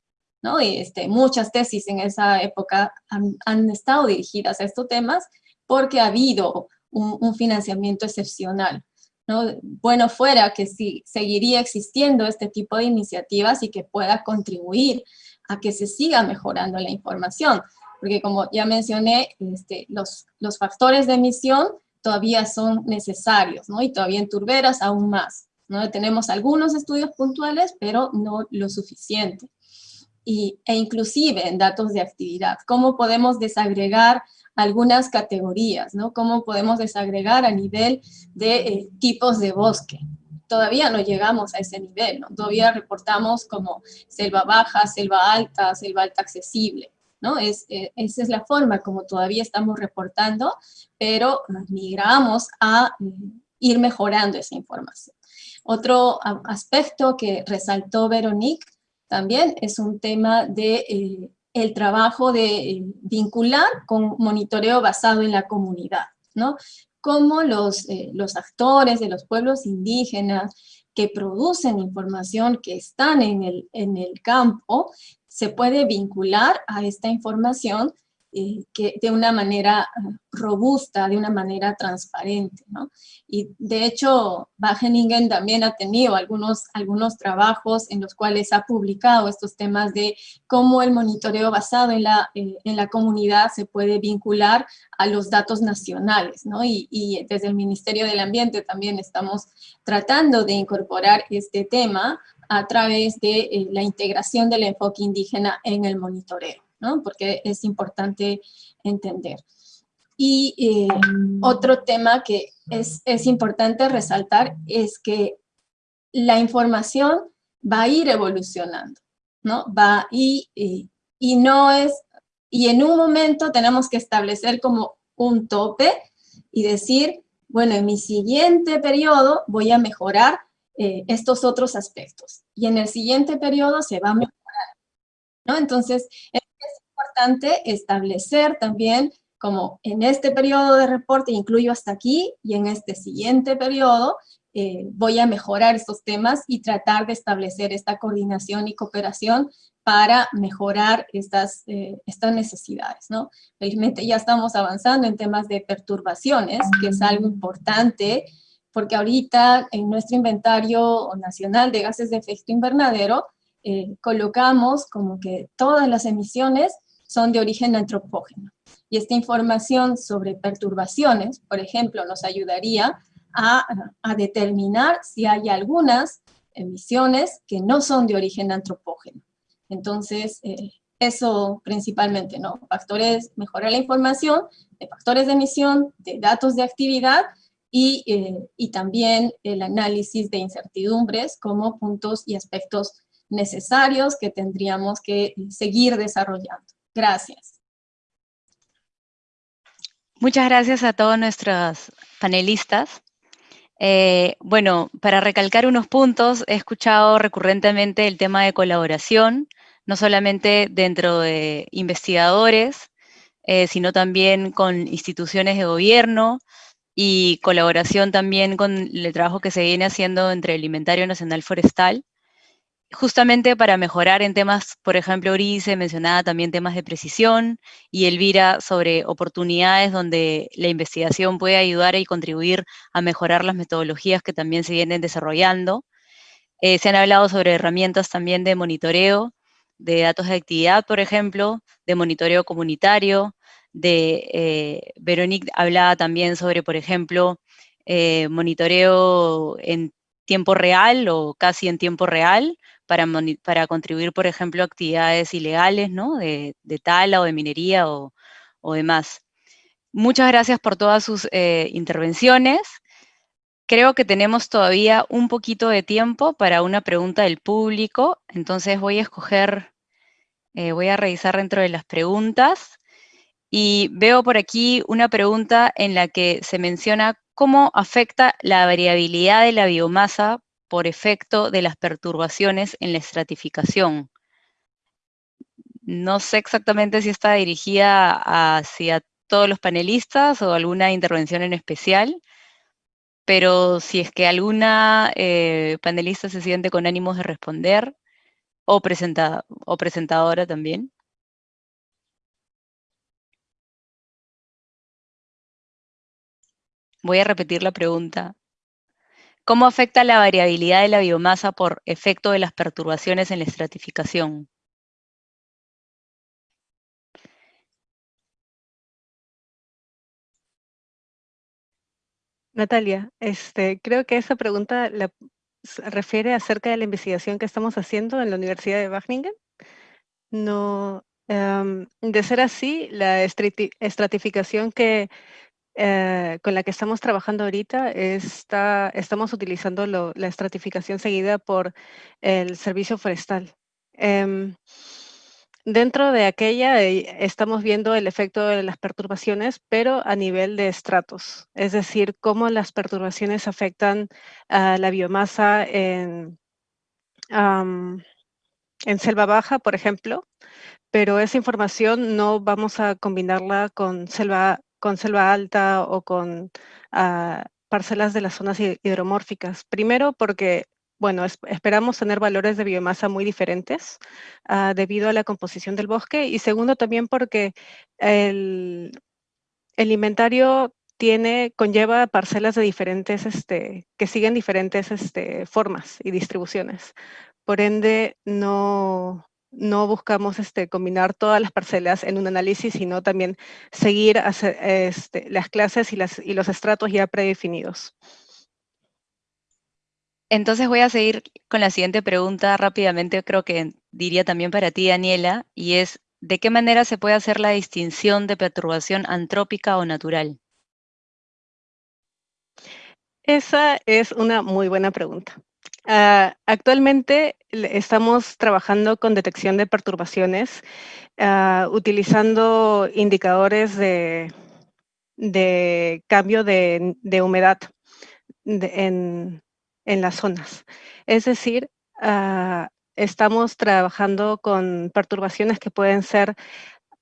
¿no? Y este, muchas tesis en esa época han, han estado dirigidas a estos temas porque ha habido un, financiamiento excepcional. ¿no? Bueno fuera que sí, seguiría existiendo este tipo de iniciativas y que pueda contribuir a que se siga mejorando la información porque como ya mencioné, este, los, los factores de emisión todavía son necesarios, ¿no? Y todavía en turberas aún más, ¿no? Tenemos algunos estudios puntuales, pero no lo suficiente. E inclusive en datos de actividad, cómo podemos desagregar algunas categorías, ¿no? Cómo podemos desagregar a nivel de eh, tipos de bosque. Todavía no llegamos a ese nivel, ¿no? Todavía reportamos como selva baja, selva alta, selva alta accesible. ¿no? Es, eh, esa es la forma como todavía estamos reportando, pero migramos a mm, ir mejorando esa información. Otro aspecto que resaltó Veronique también es un tema de eh, el trabajo de eh, vincular con monitoreo basado en la comunidad, ¿no? Cómo los, los actores de los pueblos indígenas que producen información, que están en el, en el campo, se puede vincular a esta información eh, que de una manera ah, robusta, de una manera transparente. ¿no? Y de hecho, Wageningen también ha tenido algunos, algunos trabajos en los cuales ha publicado estos temas de cómo el monitoreo basado en la, eh, en la comunidad se puede vincular a los datos nacionales. ¿no? Y, desde el Ministerio del Ambiente también estamos tratando de incorporar este tema a través de eh, la integración del enfoque indígena en el monitoreo, porque es importante entender. Y eh, otro tema que es, es, importante resaltar es que la información va a ir evolucionando, ¿no? Va y, y, y no es, y en un momento tenemos que establecer como un tope y decir, bueno, en mi siguiente periodo voy a mejorar eh, estos otros aspectos. Y en el siguiente periodo se va a mejorar. ¿No? Entonces, es, importante establecer también como en este periodo de reporte incluyo hasta aquí y en este siguiente periodo eh, voy a mejorar estos temas y tratar de establecer esta coordinación y cooperación para mejorar estas, eh, estas necesidades, ¿no? Felizmente ya estamos avanzando en temas de perturbaciones, que es algo importante, porque ahorita en nuestro inventario nacional de gases de efecto invernadero eh, colocamos como que todas las emisiones son de origen antropógeno. Y esta información sobre perturbaciones, por ejemplo, nos ayudaría a, determinar si hay algunas emisiones que no son de origen antropógeno. Entonces, eh, eso principalmente, ¿no? Factores, mejorar la información de factores de emisión, de datos de actividad, eh, y, también el análisis de incertidumbres como puntos y aspectos necesarios que tendríamos que seguir desarrollando. Gracias. Muchas gracias a todos nuestros panelistas. Eh, bueno, para recalcar unos puntos, he escuchado recurrentemente el tema de colaboración, no solamente dentro de investigadores, eh, sino también con instituciones de gobierno, y colaboración también con el trabajo que se viene haciendo entre el Inventario Nacional Forestal, justamente para mejorar en temas, por ejemplo, Urice mencionaba también temas de precisión, y Elvira sobre oportunidades donde la investigación puede ayudar y contribuir a mejorar las metodologías que también se vienen desarrollando. Eh, se han hablado sobre herramientas también de monitoreo, de datos de actividad, por ejemplo, de monitoreo comunitario, de, eh, Veronique hablaba también sobre, por ejemplo, eh, monitoreo en tiempo real o casi en tiempo real para, contribuir, por ejemplo, a actividades ilegales, ¿no? De, tala o de minería o, demás. Muchas gracias por todas sus eh, intervenciones. Creo que tenemos todavía un poquito de tiempo para una pregunta del público, entonces voy a escoger, eh, voy a revisar dentro de las preguntas. Y veo por aquí una pregunta en la que se menciona cómo afecta la variabilidad de la biomasa por efecto de las perturbaciones en la estratificación. No sé exactamente si está dirigida hacia todos los panelistas o alguna intervención en especial, pero si es que alguna eh, panelista se siente con ánimos de responder, o, o presentadora también. Voy a repetir la pregunta. ¿Cómo afecta la variabilidad de la biomasa por efecto de las perturbaciones en la estratificación? Natalia, este, creo que esa pregunta la, refiere acerca de la investigación que estamos haciendo en la Universidad de Wageningen. No, em, de ser así, la estratificación que eh, con la que estamos trabajando ahorita está, estamos utilizando la estratificación seguida por el servicio forestal. Em, dentro de aquella eh, estamos viendo el efecto de las perturbaciones, pero a nivel de estratos, es decir, cómo las perturbaciones afectan a la biomasa en, en selva baja, por ejemplo, pero esa información no vamos a combinarla con selva con selva alta o con ah, parcelas de las zonas hidromórficas. Primero porque, bueno, esperamos tener valores de biomasa muy diferentes ah, debido a la composición del bosque y segundo también porque el, inventario tiene, conlleva parcelas de diferentes, este, que siguen diferentes este, formas y distribuciones. Por ende, no, no buscamos este, combinar todas las parcelas en un análisis, sino también seguir este, las clases y, las, y los estratos ya predefinidos. Entonces voy a seguir con la siguiente pregunta rápidamente, creo que diría también para ti, Daniela, y es, ¿de qué manera se puede hacer la distinción de perturbación antrópica o natural? Esa es una muy buena pregunta. Ah, actualmente estamos trabajando con detección de perturbaciones ah, utilizando indicadores de, cambio de, humedad en, las zonas. Es decir, ah, estamos trabajando con perturbaciones que pueden ser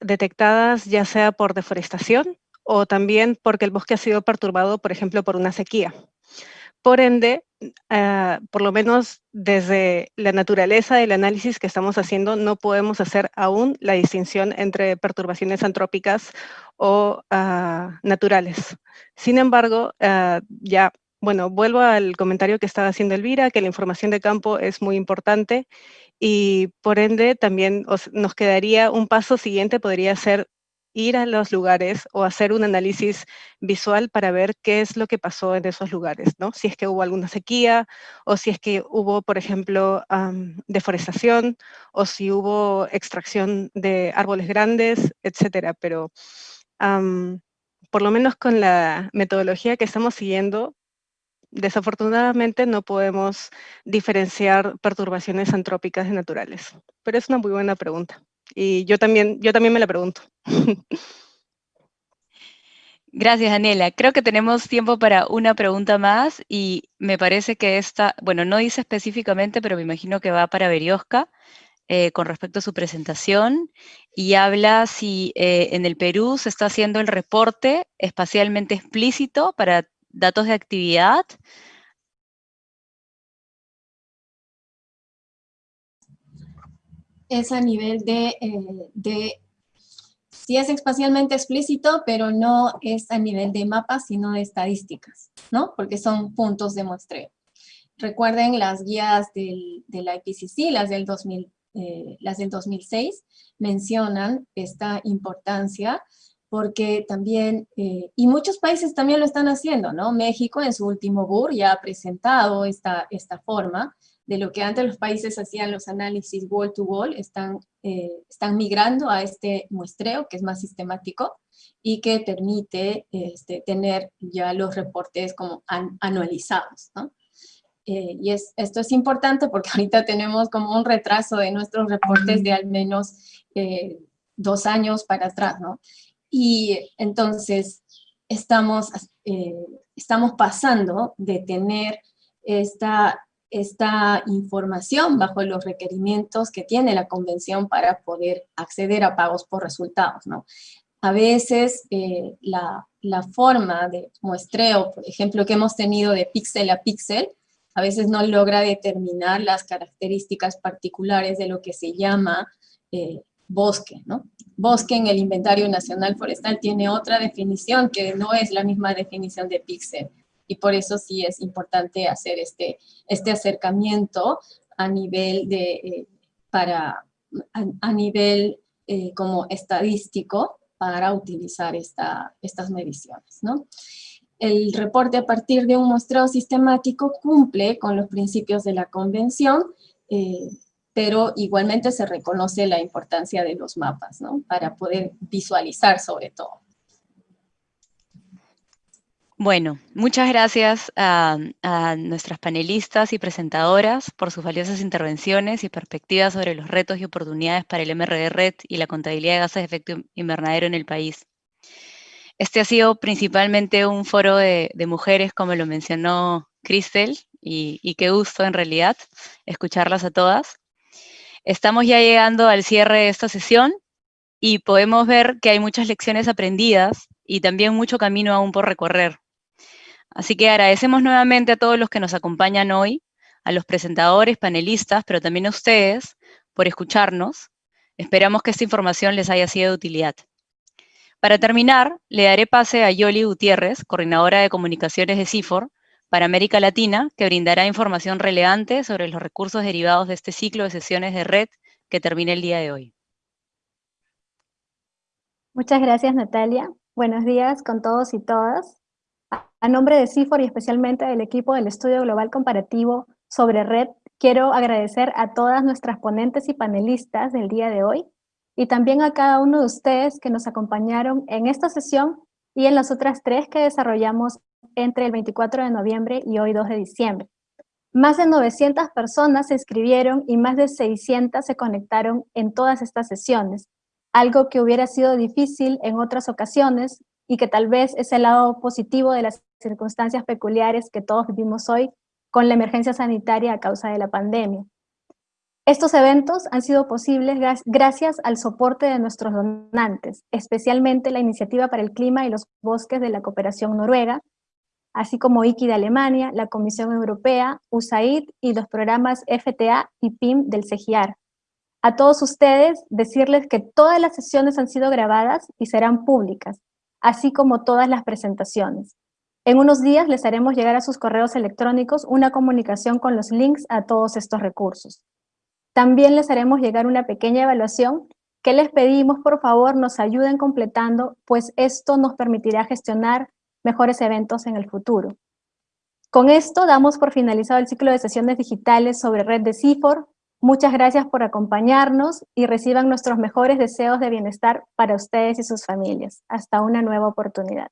detectadas ya sea por deforestación o también porque el bosque ha sido perturbado, por ejemplo, por una sequía. Por ende, ah, por lo menos desde la naturaleza del análisis que estamos haciendo, no podemos hacer aún la distinción entre perturbaciones antrópicas o ah, naturales. Sin embargo, ah, ya, bueno, vuelvo al comentario que estaba haciendo Elvira, que la información de campo es muy importante y por ende también nos quedaría un paso siguiente, podría ser ir a los lugares o hacer un análisis visual para ver qué es lo que pasó en esos lugares, ¿no? Si es que hubo alguna sequía o si es que hubo, por ejemplo, deforestación o si hubo extracción de árboles grandes, etcétera. Pero por lo menos con la metodología que estamos siguiendo, desafortunadamente no podemos diferenciar perturbaciones antrópicas de naturales. Pero es una muy buena pregunta. Y yo también, yo también me la pregunto. Gracias, Daniela. Creo que tenemos tiempo para una pregunta más y me parece que esta, bueno, no dice específicamente, pero me imagino que va para Berioska eh, con respecto a su presentación y habla si eh, en el Perú se está haciendo el reporte espacialmente explícito para datos de actividad es a nivel de, eh, de, sí es espacialmente explícito, pero no es a nivel de mapas, sino de estadísticas, ¿no? Porque son puntos de muestreo. Recuerden las guías del, de la IPCC, las del 2000, eh, las del 2006 mencionan esta importancia porque también, eh, y muchos países también lo están haciendo, ¿no? México en su último BUR ya ha presentado esta, esta forma de lo que antes los países hacían los análisis wall to wall, están, eh, están migrando a este muestreo que es más sistemático y que permite este, tener ya los reportes como anualizados, ¿no? Eh, y es, esto es importante porque [LAUGHS] ahorita tenemos como un retraso de nuestros reportes de al menos dos años para atrás, ¿no? Y entonces estamos, eh, estamos pasando de tener esta, esta información bajo los requerimientos que tiene la convención para poder acceder a pagos por resultados. ¿no? A veces eh, la, la forma de muestreo, por ejemplo, que hemos tenido de píxel a píxel, a veces no logra determinar las características particulares de lo que se llama eh, bosque, ¿no? Bosque en el Inventario Nacional Forestal tiene otra definición que no es la misma definición de píxel, y por eso sí es importante hacer este, este acercamiento a nivel de, eh, para, a, nivel eh, como estadístico para utilizar esta, estas mediciones, ¿no? El reporte a partir de un muestreo sistemático cumple con los principios de la convención, eh, pero igualmente se reconoce la importancia de los mapas, ¿no? Para poder visualizar sobre todo. Bueno, muchas gracias a, nuestras panelistas y presentadoras por sus valiosas intervenciones y perspectivas sobre los retos y oportunidades para el MRD Red y la contabilidad de gases de efecto invernadero en el país. Este ha sido principalmente un foro de, mujeres, como lo mencionó Cristel, y, y qué gusto en realidad escucharlas a todas. Estamos ya llegando al cierre de esta sesión y podemos ver que hay muchas lecciones aprendidas y también mucho camino aún por recorrer. Así que agradecemos nuevamente a todos los que nos acompañan hoy, a los presentadores, panelistas, pero también a ustedes por escucharnos. Esperamos que esta información les haya sido de utilidad. Para terminar, le daré pase a Yoli Gutiérrez, coordinadora de comunicaciones de CIFOR, para América Latina, que brindará información relevante sobre los recursos derivados de este ciclo de sesiones de red que termina el día de hoy. Muchas gracias, Natalia. Buenos días con todos y todas. A nombre de CIFOR y especialmente del equipo del Estudio Global Comparativo sobre Red, quiero agradecer a todas nuestras ponentes y panelistas del día de hoy y también a cada uno de ustedes que nos acompañaron en esta sesión y en las otras tres que desarrollamos entre el 24 de noviembre y hoy 2 de diciembre. Más de 900 personas se inscribieron y más de 600 se conectaron en todas estas sesiones, algo que hubiera sido difícil en otras ocasiones y que tal vez es el lado positivo de las circunstancias peculiares que todos vivimos hoy con la emergencia sanitaria a causa de la pandemia. Estos eventos han sido posibles gracias al soporte de nuestros donantes, especialmente la Iniciativa para el Clima y los Bosques de la Cooperación Noruega, así como IKI de Alemania, la Comisión Europea, USAID y los programas FTA y PIM del CEGIAR. A todos ustedes, decirles que todas las sesiones han sido grabadas y serán públicas, así como todas las presentaciones. En unos días les haremos llegar a sus correos electrónicos una comunicación con los links a todos estos recursos. También les haremos llegar una pequeña evaluación que les pedimos por favor nos ayuden completando, pues esto nos permitirá gestionar mejores eventos en el futuro. Con esto damos por finalizado el ciclo de sesiones digitales sobre red de CIFOR. Muchas gracias por acompañarnos y reciban nuestros mejores deseos de bienestar para ustedes y sus familias. Hasta una nueva oportunidad.